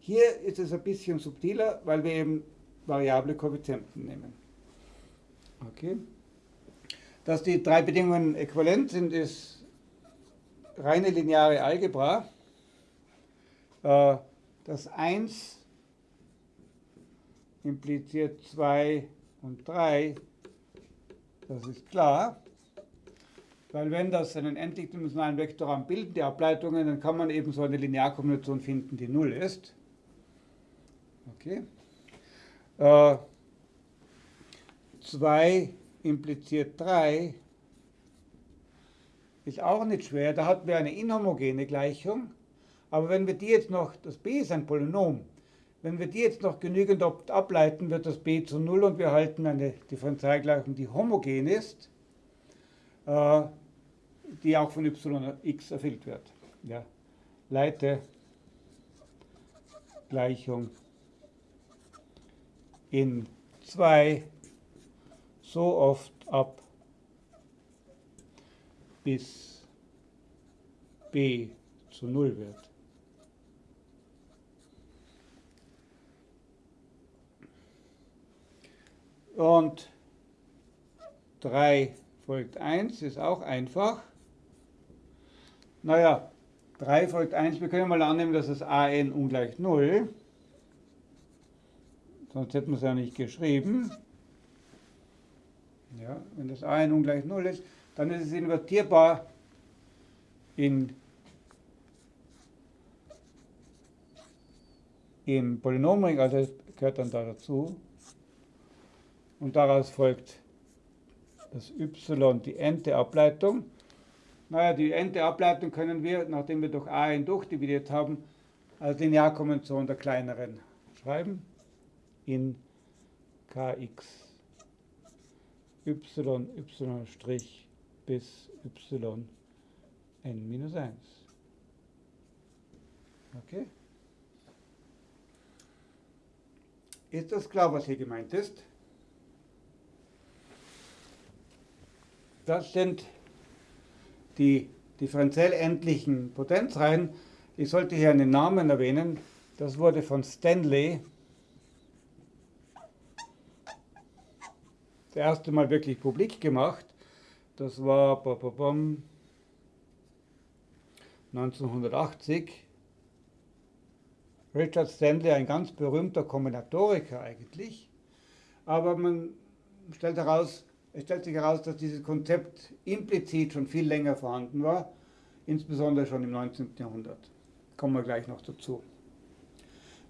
Hier ist es ein bisschen subtiler, weil wir eben variable Koeffizienten nehmen. Okay. Dass die drei Bedingungen äquivalent sind, ist reine lineare Algebra. Äh, das 1 impliziert 2 und 3, das ist klar. Weil wenn das einen endlichdimensionalen Vektorraum bildet, die Ableitungen, dann kann man eben so eine Linearkombination finden, die 0 ist. Okay. 2 äh, impliziert 3 ist auch nicht schwer. Da hatten wir eine inhomogene Gleichung. Aber wenn wir die jetzt noch, das b ist ein Polynom, wenn wir die jetzt noch genügend ableiten, wird das b zu 0 und wir halten eine Differentialgleichung, die homogen ist, äh, die auch von yx erfüllt wird. Ja. Leite Gleichung in 2 so oft ab, bis b zu 0 wird. Und 3 folgt 1 ist auch einfach. Naja, 3 folgt 1, wir können mal annehmen, dass es an ungleich 0. Sonst hätten wir es ja nicht geschrieben. Ja, wenn das an ungleich 0 ist, dann ist es invertierbar in, im Polynomring, also es gehört dann da dazu. Und daraus folgt das y, die n-te Ableitung. Naja, die n-te Ableitung können wir, nachdem wir durch a n durchdividiert haben, als Linearkonvention der kleineren schreiben. In kx y, y' bis y n minus 1. Okay? Ist das klar, was hier gemeint ist? Das sind die differenziell endlichen Potenzreihen. Ich sollte hier einen Namen erwähnen. Das wurde von Stanley das erste Mal wirklich publik gemacht. Das war 1980. Richard Stanley, ein ganz berühmter Kombinatoriker eigentlich. Aber man stellt heraus, es stellt sich heraus, dass dieses Konzept implizit schon viel länger vorhanden war, insbesondere schon im 19. Jahrhundert. Kommen wir gleich noch dazu.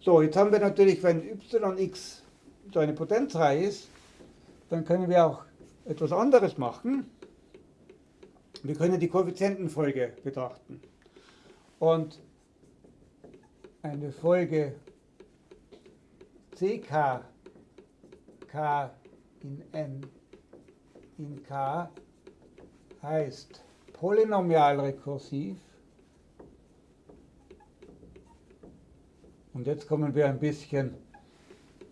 So, jetzt haben wir natürlich, wenn yx so eine Potenzreihe ist, dann können wir auch etwas anderes machen. Wir können die Koeffizientenfolge betrachten. Und eine Folge ck k in n in K heißt polynomial rekursiv. Und jetzt kommen wir ein bisschen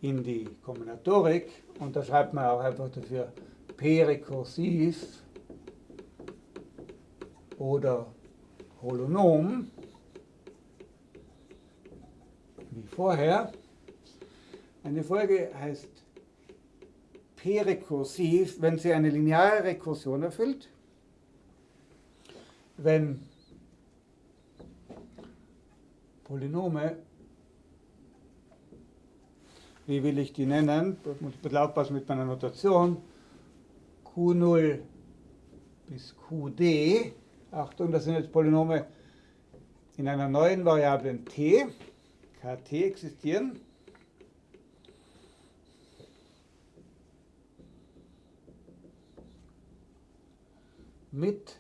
in die Kombinatorik und da schreibt man auch einfach dafür P rekursiv oder Holonom wie vorher. Eine Folge heißt p-rekursiv, wenn sie eine lineare Rekursion erfüllt, wenn Polynome wie will ich die nennen? Ich muss ein bisschen aufpassen mit meiner Notation. Q0 bis Qd. Achtung, das sind jetzt Polynome in einer neuen Variablen t, kt existieren. Mit,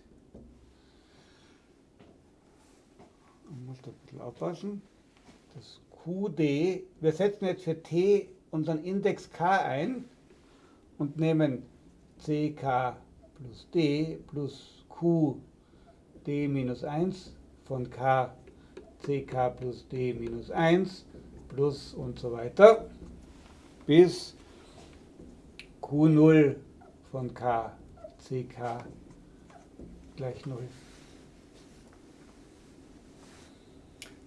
ich muss da ein bisschen aufpassen, das QD, wir setzen jetzt für t unseren Index k ein und nehmen ck plus d plus qd minus 1 von k ck plus d minus 1 plus und so weiter bis q0 von k ck gleich 0.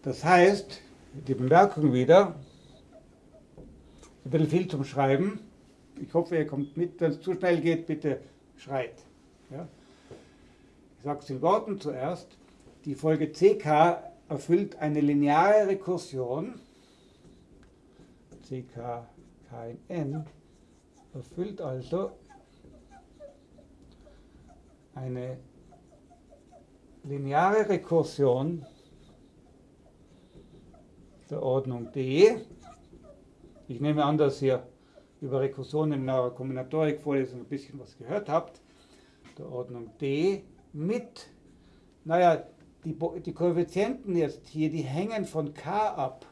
Das heißt, die Bemerkung wieder, ein bisschen viel zum Schreiben. Ich hoffe, ihr kommt mit. Wenn es zu schnell geht, bitte schreit. Ja? Ich sage es in Worten zuerst. Die Folge ck erfüllt eine lineare Rekursion. ck k in n erfüllt also eine lineare Rekursion der Ordnung D. Ich nehme an, dass ihr über Rekursionen in eurer Kombinatorik-Vorlesung ein bisschen was gehört habt. Der Ordnung D mit, naja, die, die Koeffizienten jetzt hier, die hängen von k ab.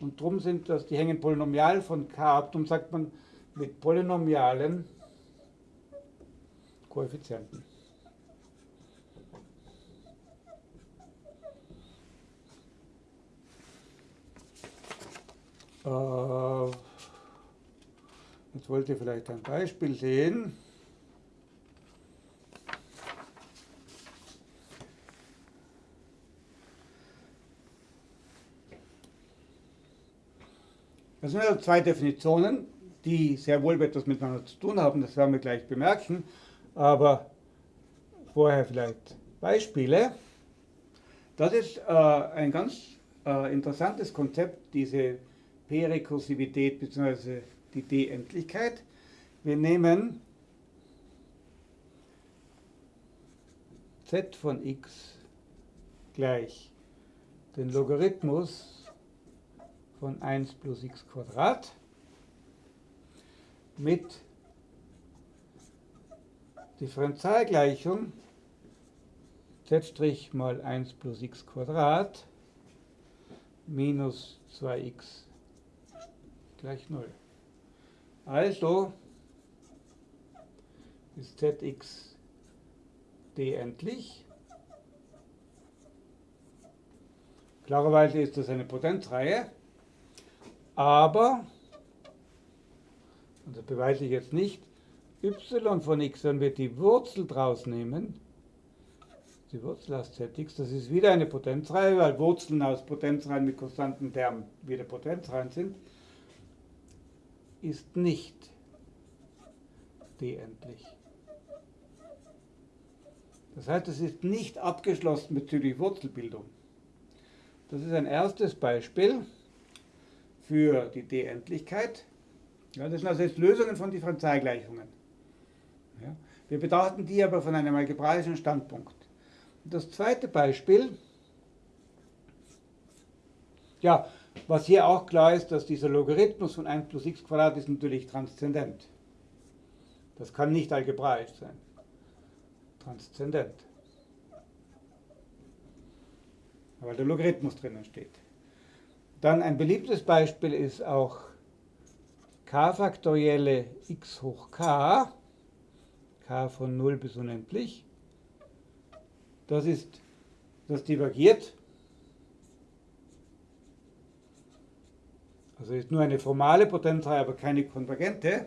Und darum sind das, die hängen polynomial von k ab. Darum sagt man mit polynomialen Koeffizienten. Jetzt wollt ihr vielleicht ein Beispiel sehen. Das sind also zwei Definitionen, die sehr wohl etwas miteinander zu tun haben, das werden wir gleich bemerken, aber vorher vielleicht Beispiele. Das ist äh, ein ganz äh, interessantes Konzept, diese P-Rekursivität bzw. die D-Endlichkeit. Wir nehmen z von x gleich den Logarithmus von 1 plus x Quadrat mit Differentialgleichung z' mal 1 plus x Quadrat minus 2x gleich 0. Also ist zx d endlich. Klarerweise ist das eine Potenzreihe, aber, und das beweise ich jetzt nicht, y von x, wenn wir die Wurzel draus nehmen, die Wurzel aus zx, das ist wieder eine Potenzreihe, weil Wurzeln aus Potenzreihen mit konstanten Termen wieder Potenzreihen sind ist nicht d-endlich. Das heißt, es ist nicht abgeschlossen bezüglich Wurzelbildung. Das ist ein erstes Beispiel für die d-Endlichkeit. Ja, das sind also jetzt Lösungen von Differentialgleichungen. Ja, wir betrachten die aber von einem algebraischen Standpunkt. Und das zweite Beispiel, ja, was hier auch klar ist, dass dieser Logarithmus von 1 plus x ist natürlich transzendent. Das kann nicht algebraisch sein. Transzendent. Weil der Logarithmus drinnen steht. Dann ein beliebtes Beispiel ist auch k faktorielle x hoch k, k von 0 bis unendlich. Das ist, das divergiert Also ist nur eine formale Potenzreihe, aber keine konvergente.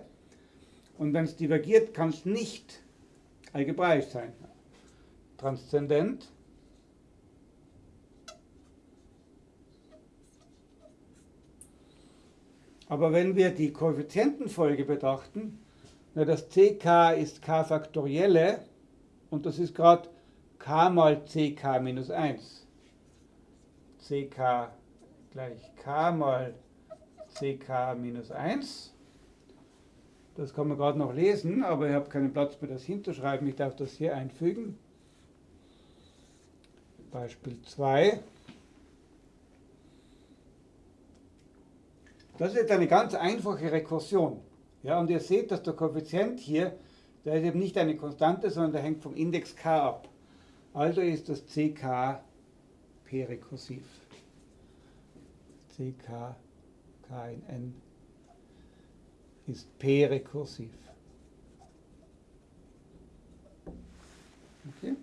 Und wenn es divergiert, kann es nicht algebraisch sein. Transzendent. Aber wenn wir die Koeffizientenfolge betrachten, na, das ck ist k faktorielle und das ist gerade k mal ck minus 1. ck gleich k mal ck minus 1. Das kann man gerade noch lesen, aber ich habe keinen Platz mehr, das hinzuschreiben. Ich darf das hier einfügen. Beispiel 2. Das ist jetzt eine ganz einfache Rekursion. Ja, und ihr seht, dass der Koeffizient hier, der ist eben nicht eine Konstante, sondern der hängt vom Index k ab. Also ist das ck p-rekursiv. ck k in n ist p-rekursiv. Okay.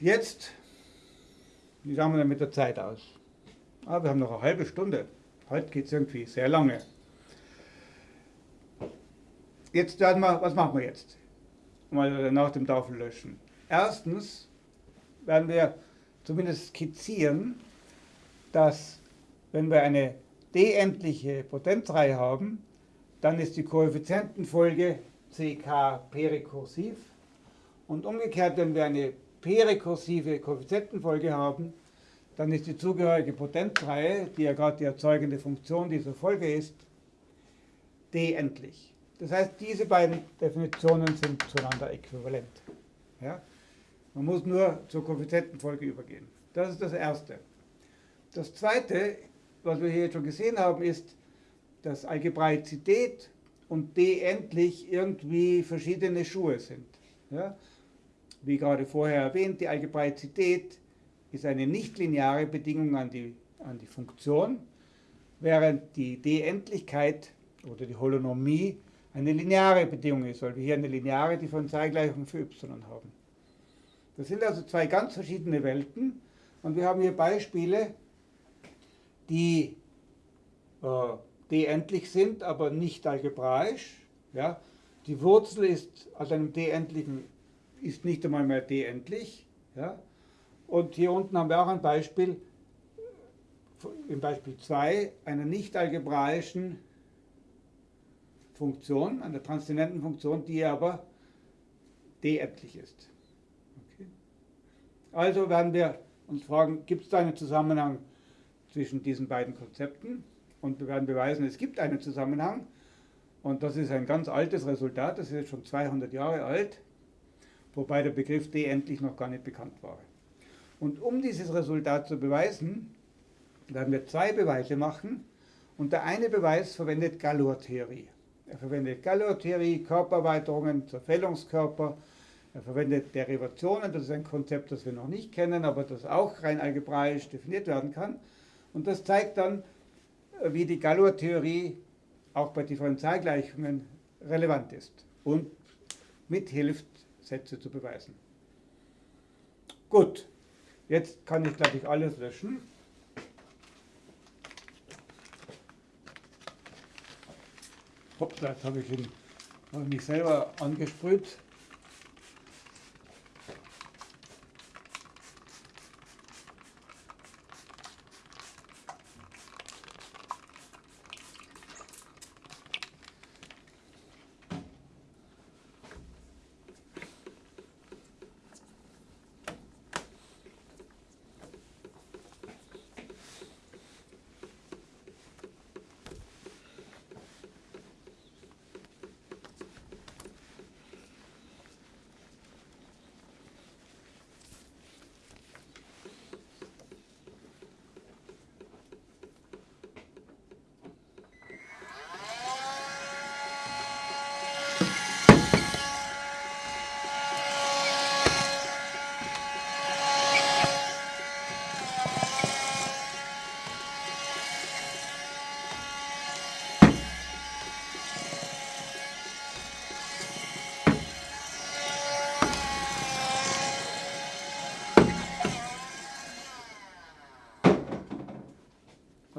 Jetzt, wie schauen wir denn mit der Zeit aus? Ah, wir haben noch eine halbe Stunde. Heute geht es irgendwie sehr lange. Jetzt werden wir, was machen wir jetzt? Mal nach dem Tafel löschen. Erstens werden wir zumindest skizzieren, dass wenn wir eine d-endliche Potenzreihe haben, dann ist die Koeffizientenfolge ck p-rekursiv und umgekehrt, wenn wir eine p-rekursive Koeffizientenfolge haben, dann ist die zugehörige Potenzreihe, die ja gerade die erzeugende Funktion dieser Folge ist, d-endlich. Das heißt, diese beiden Definitionen sind zueinander äquivalent. Ja? Man muss nur zur Koeffizientenfolge übergehen. Das ist das Erste. Das Zweite, was wir hier schon gesehen haben, ist, dass Algebraizität und d-endlich irgendwie verschiedene Schuhe sind. Ja? Wie gerade vorher erwähnt, die Algebraizität ist eine nichtlineare Bedingung an die, an die Funktion, während die D-Endlichkeit oder die Holonomie eine lineare Bedingung ist, weil wir hier eine lineare Differentialgleichung für y haben. Das sind also zwei ganz verschiedene Welten und wir haben hier Beispiele, die äh, d-endlich sind, aber nicht algebraisch. Ja? Die Wurzel ist aus einem d-endlichen ist nicht einmal mehr d-endlich. Ja? Und hier unten haben wir auch ein Beispiel, im Beispiel 2, einer nicht algebraischen Funktion, einer transzendenten Funktion, die aber d-endlich ist. Okay. Also werden wir uns fragen, gibt es da einen Zusammenhang zwischen diesen beiden Konzepten? Und wir werden beweisen, es gibt einen Zusammenhang. Und das ist ein ganz altes Resultat, das ist jetzt schon 200 Jahre alt, wobei der Begriff d endlich noch gar nicht bekannt war. Und um dieses Resultat zu beweisen, werden wir zwei Beweise machen. Und der eine Beweis verwendet Galois-Theorie. Er verwendet Galois-Theorie, Körpererweiterungen zur Fällungskörper. Er verwendet Derivationen, das ist ein Konzept, das wir noch nicht kennen, aber das auch rein algebraisch definiert werden kann. Und das zeigt dann, wie die Galois-Theorie auch bei Differentialgleichungen relevant ist und mithilft, Sätze zu beweisen. Gut, Jetzt kann ich, glaube ich, alles löschen. Hoppla, jetzt habe ich ihn hab mich selber angesprüht.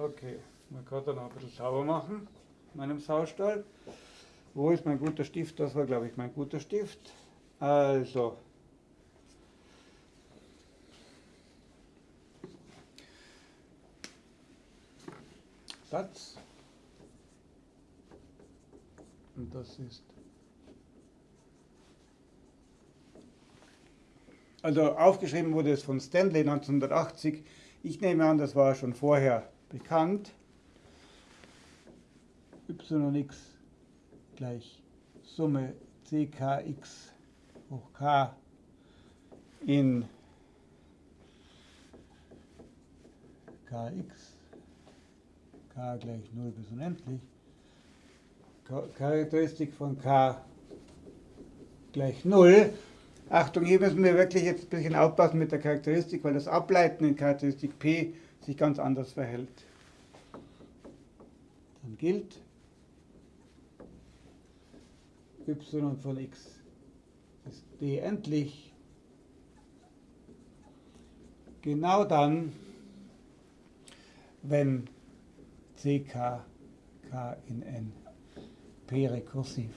Okay, man kann dann auch ein bisschen sauber machen, in meinem Saustall. Wo ist mein guter Stift? Das war, glaube ich, mein guter Stift. Also, Satz. Und das ist. Also aufgeschrieben wurde es von Stanley 1980 Ich nehme an, das war schon vorher bekannt. Yx gleich Summe ckx hoch k in kx, k gleich 0 bis unendlich, Charakteristik von k gleich 0. Achtung, hier müssen wir wirklich jetzt ein bisschen aufpassen mit der Charakteristik, weil das Ableiten in Charakteristik p sich ganz anders verhält. Dann gilt y von x ist d endlich genau dann, wenn ck k in n p rekursiv.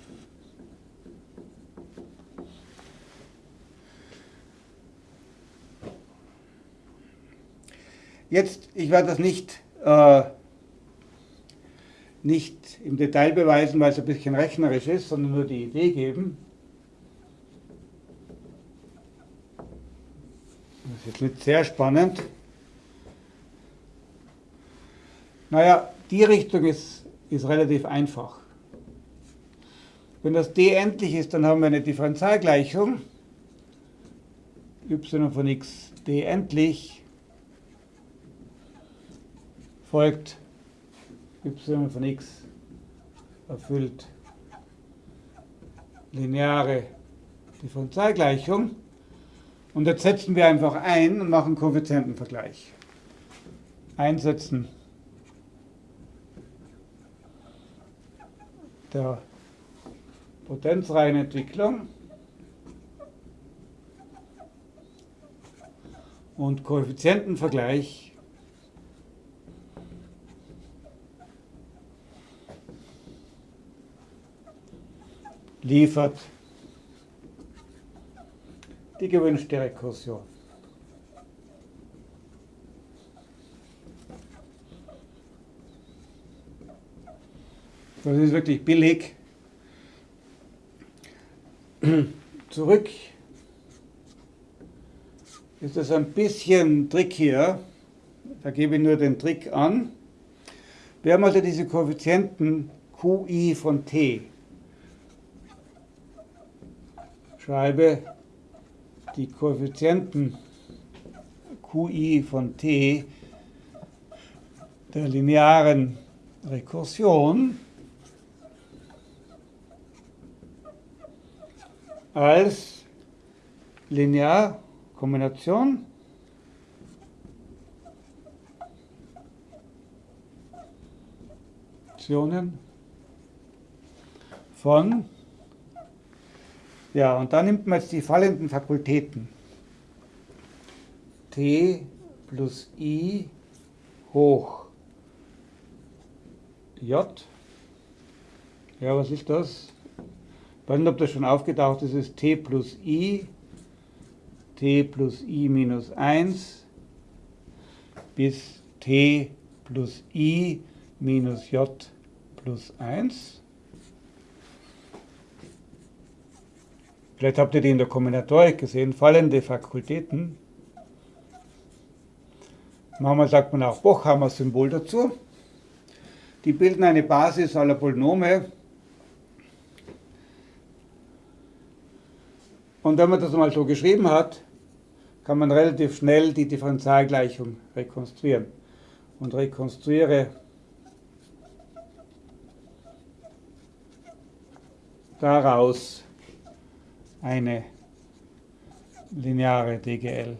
Jetzt, ich werde das nicht, äh, nicht im Detail beweisen, weil es ein bisschen rechnerisch ist, sondern nur die Idee geben. Das ist jetzt nicht sehr spannend. Naja, die Richtung ist, ist relativ einfach. Wenn das d endlich ist, dann haben wir eine Differentialgleichung. y von x d endlich folgt y von x erfüllt. Lineare. Differentialgleichung. Und jetzt setzen wir einfach ein und machen Koeffizientenvergleich. Einsetzen. Der Potenzreihenentwicklung und Koeffizientenvergleich liefert die gewünschte Rekursion. Das ist wirklich billig. Zurück ist das ein bisschen trickier. Da gebe ich nur den Trick an. Wir haben also diese Koeffizienten Qi von t. Schreibe die Koeffizienten Qi von t der linearen Rekursion als Linearkombination von, ja, und da nimmt man jetzt die fallenden Fakultäten. T plus I hoch J. Ja, was ist das? Ich weiß nicht, ob das schon aufgetaucht ist, ist t plus i, t plus i minus 1 bis t plus i minus j plus 1. Vielleicht habt ihr die in der Kombinatorik gesehen, fallende Fakultäten. Manchmal sagt man auch Bochhammer-Symbol dazu. Die bilden eine Basis aller Polynome Und wenn man das mal so geschrieben hat, kann man relativ schnell die Differentialgleichung rekonstruieren. Und rekonstruiere daraus eine lineare DGL,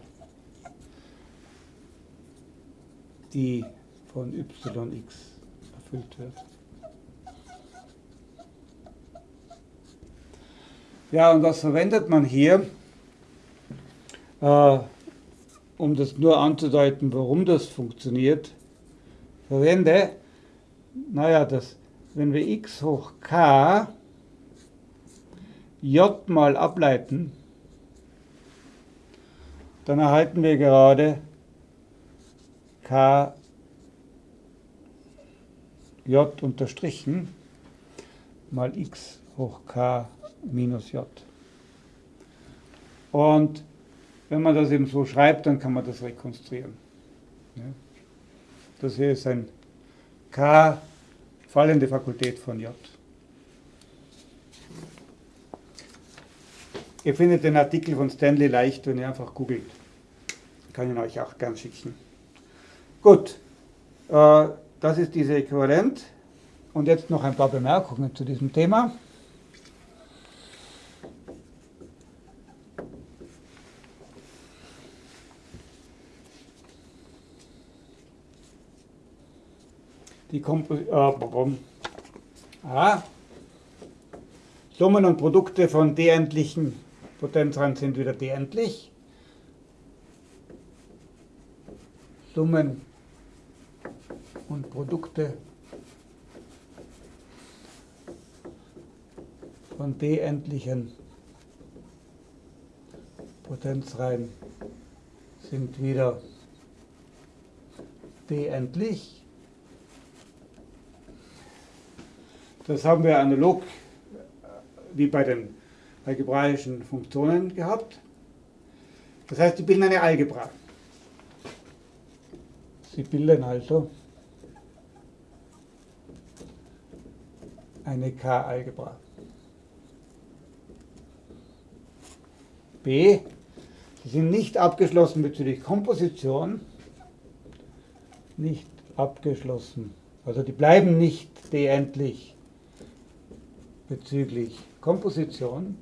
die von yx erfüllt wird. Ja, und was verwendet man hier, äh, um das nur anzudeuten, warum das funktioniert? Verwende, naja, das, wenn wir x hoch k j mal ableiten, dann erhalten wir gerade k j unterstrichen mal x hoch k minus j. Und wenn man das eben so schreibt, dann kann man das rekonstruieren. Das hier ist ein K, fallende Fakultät von J. Ihr findet den Artikel von Stanley leicht, wenn ihr einfach googelt. Kann ich euch auch gern schicken. Gut, äh, das ist diese Äquivalent. Und jetzt noch ein paar Bemerkungen zu diesem Thema. Die Kompo äh, ah, Summen und Produkte von d-endlichen Potenzreihen sind wieder d-endlich. Summen und Produkte von d-endlichen Potenzreihen sind wieder d-endlich. Das haben wir analog wie bei den algebraischen Funktionen gehabt. Das heißt, die bilden eine Algebra. Sie bilden also eine K-Algebra. B, sie sind nicht abgeschlossen bezüglich Komposition, nicht abgeschlossen, also die bleiben nicht d-endlich bezüglich Komposition.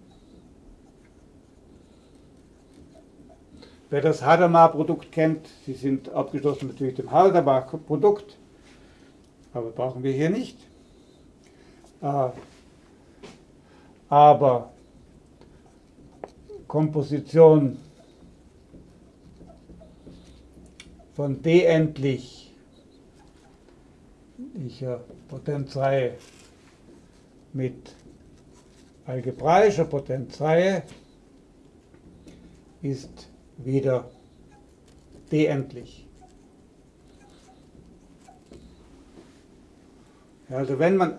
Wer das Hadamar-Produkt kennt, Sie sind abgeschlossen bezüglich dem Hadamar-Produkt, aber brauchen wir hier nicht. Äh, aber Komposition von D endlich ich Potenzreihe mit algebraischer Potenzreihe ist wieder d-endlich. Also wenn man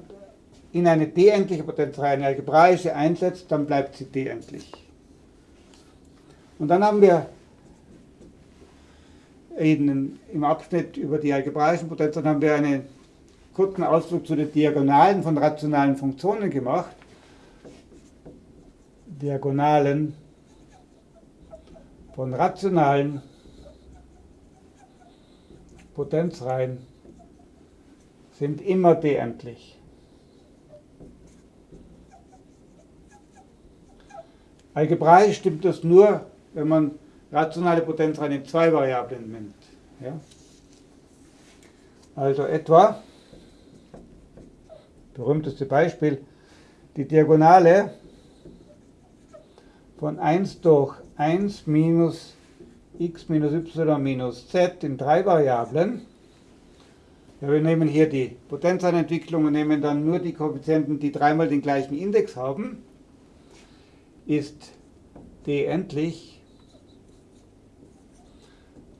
in eine d-endliche Potenzreihe eine algebraische einsetzt, dann bleibt sie d-endlich. Und dann haben wir in, im Abschnitt über die algebraischen Potenzreihen haben wir einen kurzen Ausdruck zu den Diagonalen von rationalen Funktionen gemacht. Diagonalen von rationalen Potenzreihen sind immer d-endlich. Algebraisch stimmt das nur, wenn man rationale Potenzreihen in zwei Variablen nimmt. Ja? Also etwa, berühmteste Beispiel, die Diagonale von 1 durch 1 minus x minus y minus z in drei Variablen. Ja, wir nehmen hier die Potenzeinentwicklung und nehmen dann nur die Koeffizienten, die dreimal den gleichen Index haben, ist d endlich,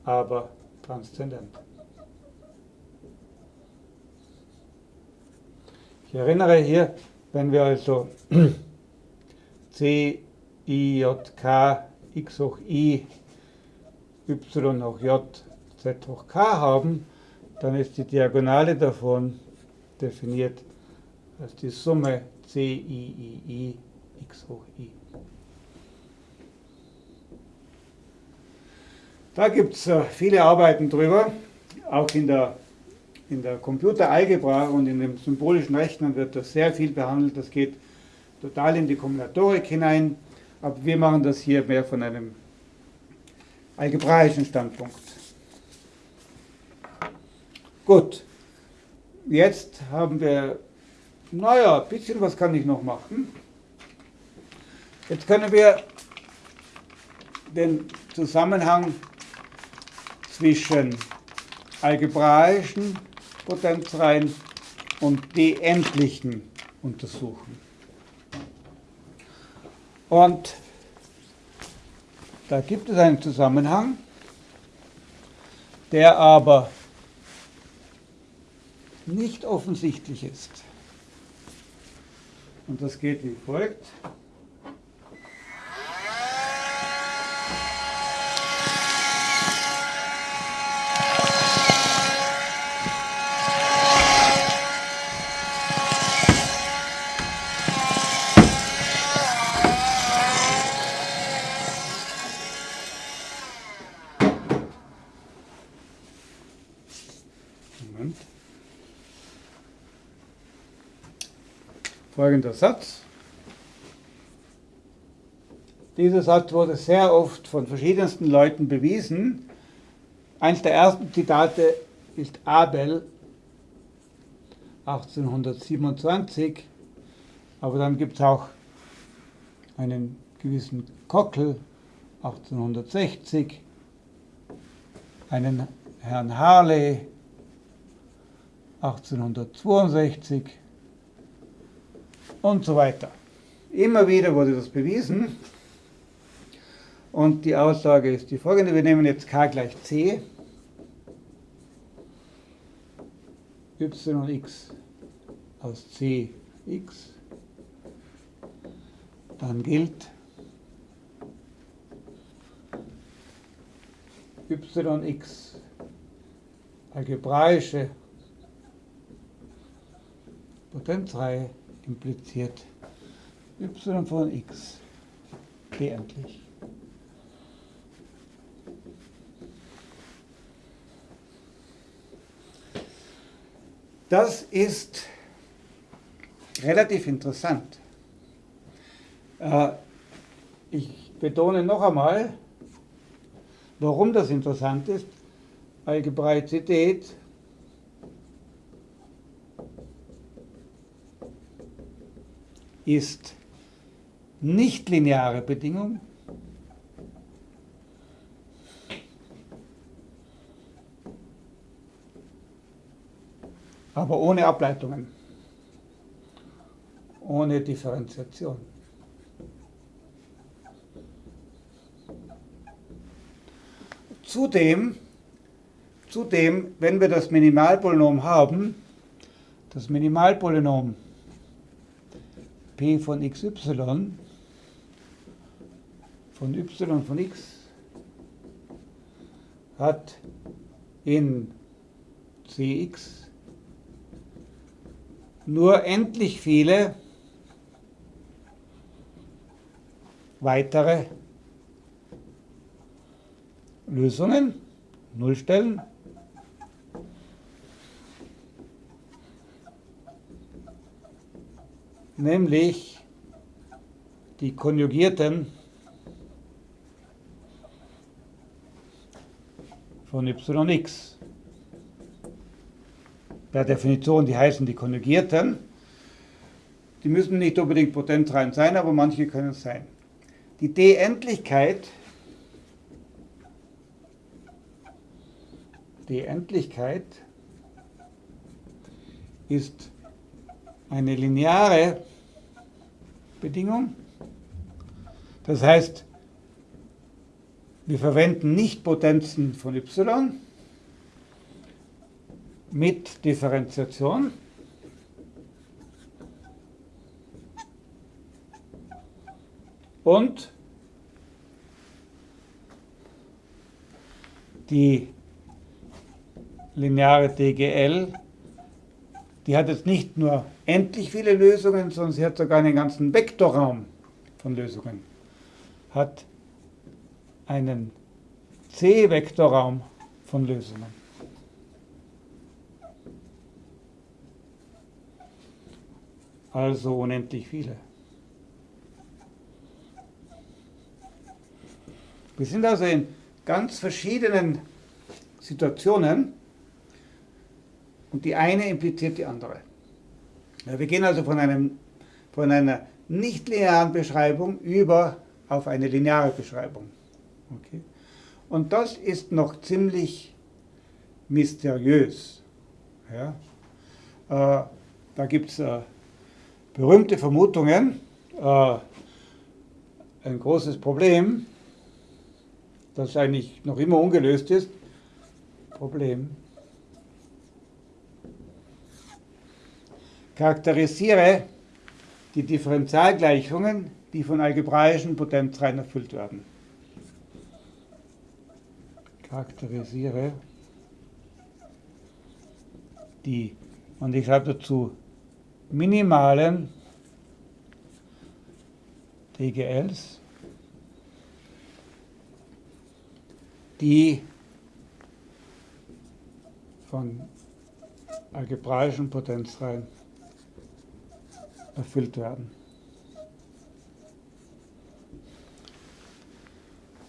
aber transzendent. Ich erinnere hier, wenn wir also c i, j, k, x hoch i, y hoch j, z hoch k haben, dann ist die Diagonale davon definiert als die Summe c, i, i, i, x hoch i. Da gibt es äh, viele Arbeiten drüber, auch in der, in der Computeralgebra und in dem symbolischen Rechnen wird das sehr viel behandelt. Das geht total in die Kombinatorik hinein. Aber wir machen das hier mehr von einem algebraischen Standpunkt. Gut, jetzt haben wir, naja, ein bisschen was kann ich noch machen. Jetzt können wir den Zusammenhang zwischen algebraischen Potenzreihen und die endlichen untersuchen. Und da gibt es einen Zusammenhang, der aber nicht offensichtlich ist. Und das geht wie folgt. Folgender Satz. Dieser Satz wurde sehr oft von verschiedensten Leuten bewiesen. Eins der ersten Zitate ist Abel 1827, aber dann gibt es auch einen gewissen Kockel 1860, einen Herrn Harley 1862 und so weiter. Immer wieder wurde das bewiesen. Und die Aussage ist die folgende. Wir nehmen jetzt k gleich c. y x aus c x. Dann gilt yx algebraische Potenzreihe impliziert y von x endlich. Das ist relativ interessant. Äh, ich betone noch einmal, warum das interessant ist. Algebraizität ist nicht lineare Bedingung. aber ohne Ableitungen, ohne Differenziation. Zudem, zudem, wenn wir das Minimalpolynom haben, das Minimalpolynom p von xy von y von x hat in cx nur endlich viele weitere Lösungen, Nullstellen. Nämlich die konjugierten von yx. Per Definition, die heißen die konjugierten. Die müssen nicht unbedingt potenzrein sein, aber manche können es sein. Die D-Endlichkeit Die Endlichkeit ist eine lineare Bedingung. Das heißt, wir verwenden nicht Potenzen von y mit Differenziation. Und die lineare DGL, die hat jetzt nicht nur endlich viele Lösungen, sondern sie hat sogar einen ganzen Vektorraum von Lösungen. Hat einen C-Vektorraum von Lösungen. Also unendlich viele. Wir sind also in ganz verschiedenen Situationen und die eine impliziert die andere. Ja, wir gehen also von, einem, von einer nicht linearen Beschreibung über auf eine lineare Beschreibung. Okay? Und das ist noch ziemlich mysteriös. Ja? Äh, da gibt es äh, berühmte Vermutungen. Äh, ein großes Problem, das eigentlich noch immer ungelöst ist. Problem. Charakterisiere die Differentialgleichungen, die von algebraischen Potenzreihen erfüllt werden. Charakterisiere die, und ich schreibe dazu, minimalen DGLs, die von algebraischen Potenzreihen erfüllt werden.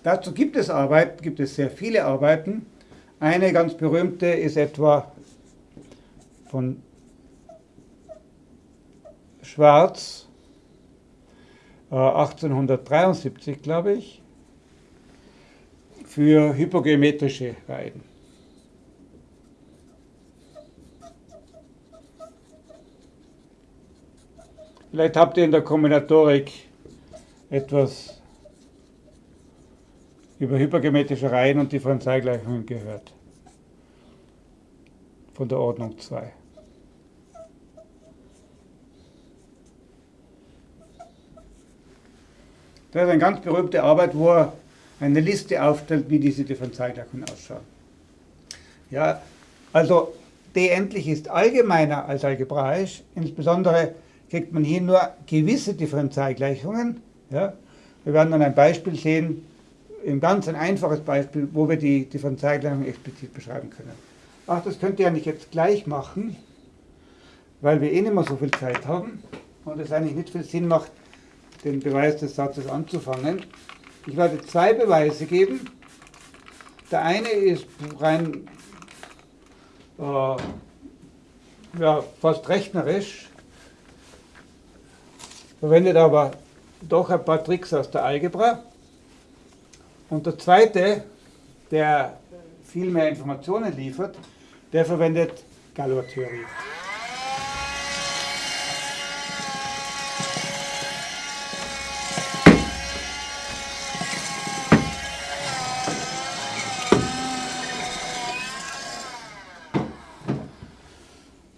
Dazu gibt es Arbeiten, gibt es sehr viele Arbeiten. Eine ganz berühmte ist etwa von Schwarz, 1873, äh, glaube ich, für hypogeometrische Reihen. Vielleicht habt ihr in der Kombinatorik etwas über hypergeometrische Reihen und Differentialgleichungen gehört. Von der Ordnung 2. Das ist eine ganz berühmte Arbeit, wo er eine Liste aufstellt, wie diese Differentialgleichungen ausschauen. Ja, also D endlich ist allgemeiner als algebraisch, insbesondere kriegt man hier nur gewisse Differentialgleichungen. Ja. Wir werden dann ein Beispiel sehen, ein ganz ein einfaches Beispiel, wo wir die Differentialgleichung explizit beschreiben können. Ach, das könnt ihr ja nicht jetzt gleich machen, weil wir eh nicht mehr so viel Zeit haben und es eigentlich nicht viel Sinn macht, den Beweis des Satzes anzufangen. Ich werde zwei Beweise geben. Der eine ist rein äh, ja, fast rechnerisch, verwendet aber doch ein paar Tricks aus der Algebra. Und der zweite, der viel mehr Informationen liefert, der verwendet Galois-Theorie.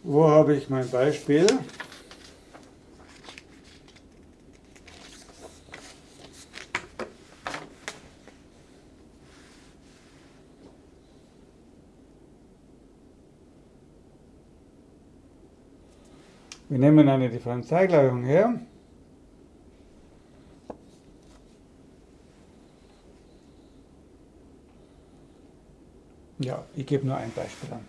Wo habe ich mein Beispiel? Wir nehmen eine Differentialgleichung her. Ja, ich gebe nur ein Beispiel an.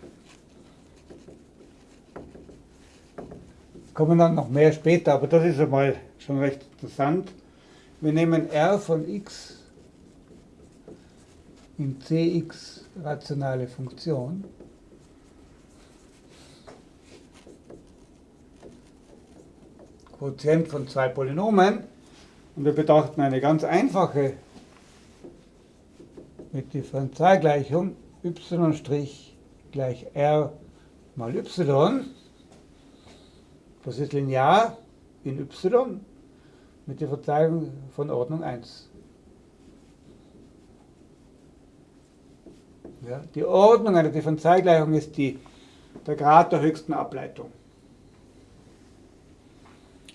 Kommen dann noch mehr später, aber das ist einmal schon recht interessant. Wir nehmen r von x in cx rationale Funktion Quotient von zwei Polynomen und wir betrachten eine ganz einfache mit Differentialgleichung y' gleich r mal y. Das ist linear in y mit der Verteilung von Ordnung 1. Ja, die Ordnung einer Differentialgleichung ist die, der Grad der höchsten Ableitung.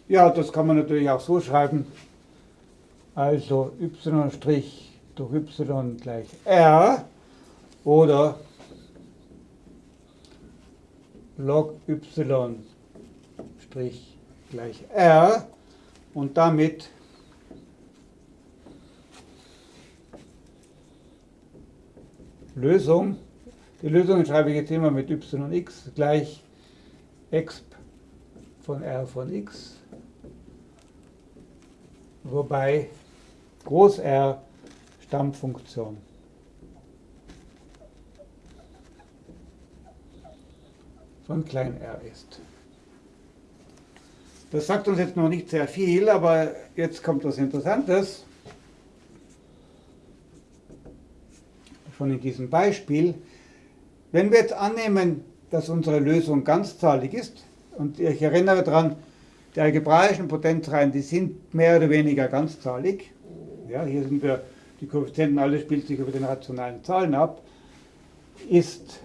Ja, das kann man natürlich auch so schreiben. Also y' durch y gleich r oder log y' gleich r und damit Lösung. Die Lösung schreibe ich jetzt immer mit y x gleich exp von r von x wobei Groß R Stammfunktion von klein r ist. Das sagt uns jetzt noch nicht sehr viel, aber jetzt kommt was Interessantes. Schon in diesem Beispiel. Wenn wir jetzt annehmen, dass unsere Lösung ganzzahlig ist, und ich erinnere daran, die algebraischen Potenzreihen, die sind mehr oder weniger ganzzahlig. Ja, hier sind wir, die Koeffizienten, alles spielt sich über den rationalen Zahlen ab. Ist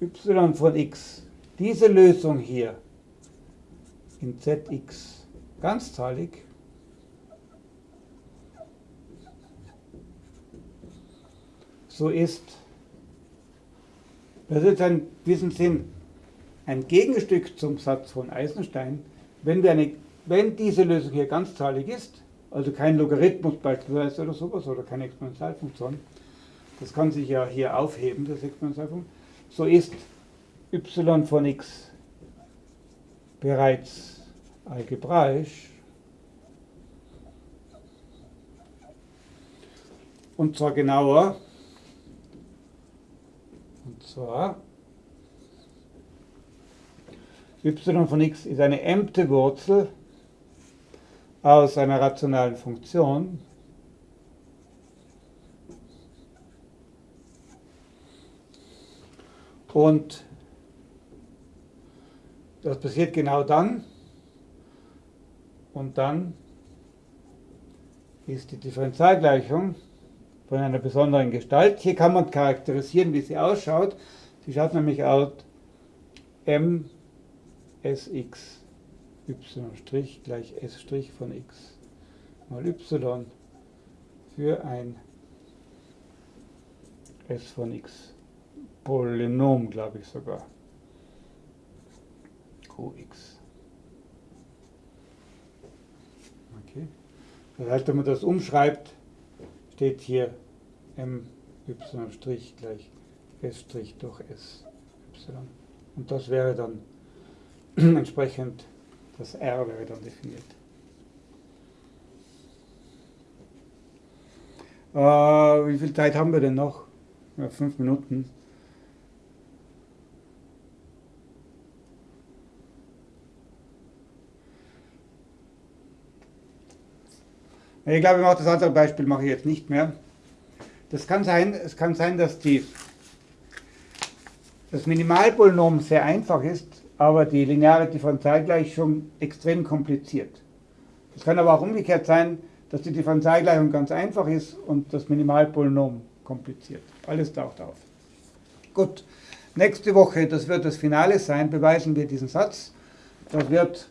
y von x, diese Lösung hier in zx ganzzahlig, so ist, das ist in diesem Sinn ein Gegenstück zum Satz von Eisenstein, wenn, wir eine, wenn diese Lösung hier ganzzahlig ist, also kein Logarithmus beispielsweise oder sowas oder keine Exponentialfunktion, das kann sich ja hier aufheben, das Exponentialfunktion, so ist y von x bereits algebraisch. Und zwar genauer. Und zwar y von x ist eine m-te Wurzel aus einer rationalen Funktion. Und das passiert genau dann. Und dann ist die Differentialgleichung von einer besonderen Gestalt. Hier kann man charakterisieren, wie sie ausschaut. Sie schaut nämlich aus m sx y' gleich s' von x mal y für ein s von x Polynom, glaube ich sogar. Qx. Okay. Das heißt, wenn man das umschreibt, steht hier my' gleich s' durch s y. Und das wäre dann entsprechend, das R wäre dann definiert. Äh, wie viel Zeit haben wir denn noch? Ja, fünf Minuten. Ich glaube, das andere Beispiel mache ich jetzt nicht mehr. Das kann sein, es kann sein, dass die, das Minimalpolynom sehr einfach ist, aber die lineare Differentialgleichung extrem kompliziert. Es kann aber auch umgekehrt sein, dass die Differentialgleichung ganz einfach ist und das Minimalpolynom kompliziert. Alles taucht auf. Gut, nächste Woche, das wird das Finale sein, beweisen wir diesen Satz. Das wird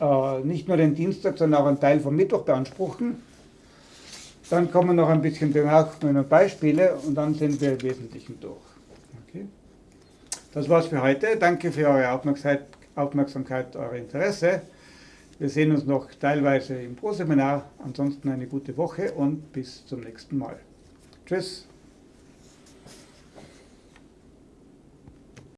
äh, nicht nur den Dienstag, sondern auch einen Teil vom Mittwoch beanspruchen. Dann kommen noch ein bisschen Bemerkungen und Beispiele und dann sind wir im Wesentlichen durch. Das war's für heute. Danke für eure Aufmerksamkeit, Aufmerksamkeit, euer Interesse. Wir sehen uns noch teilweise im Pro-Seminar. Ansonsten eine gute Woche und bis zum nächsten Mal. Tschüss.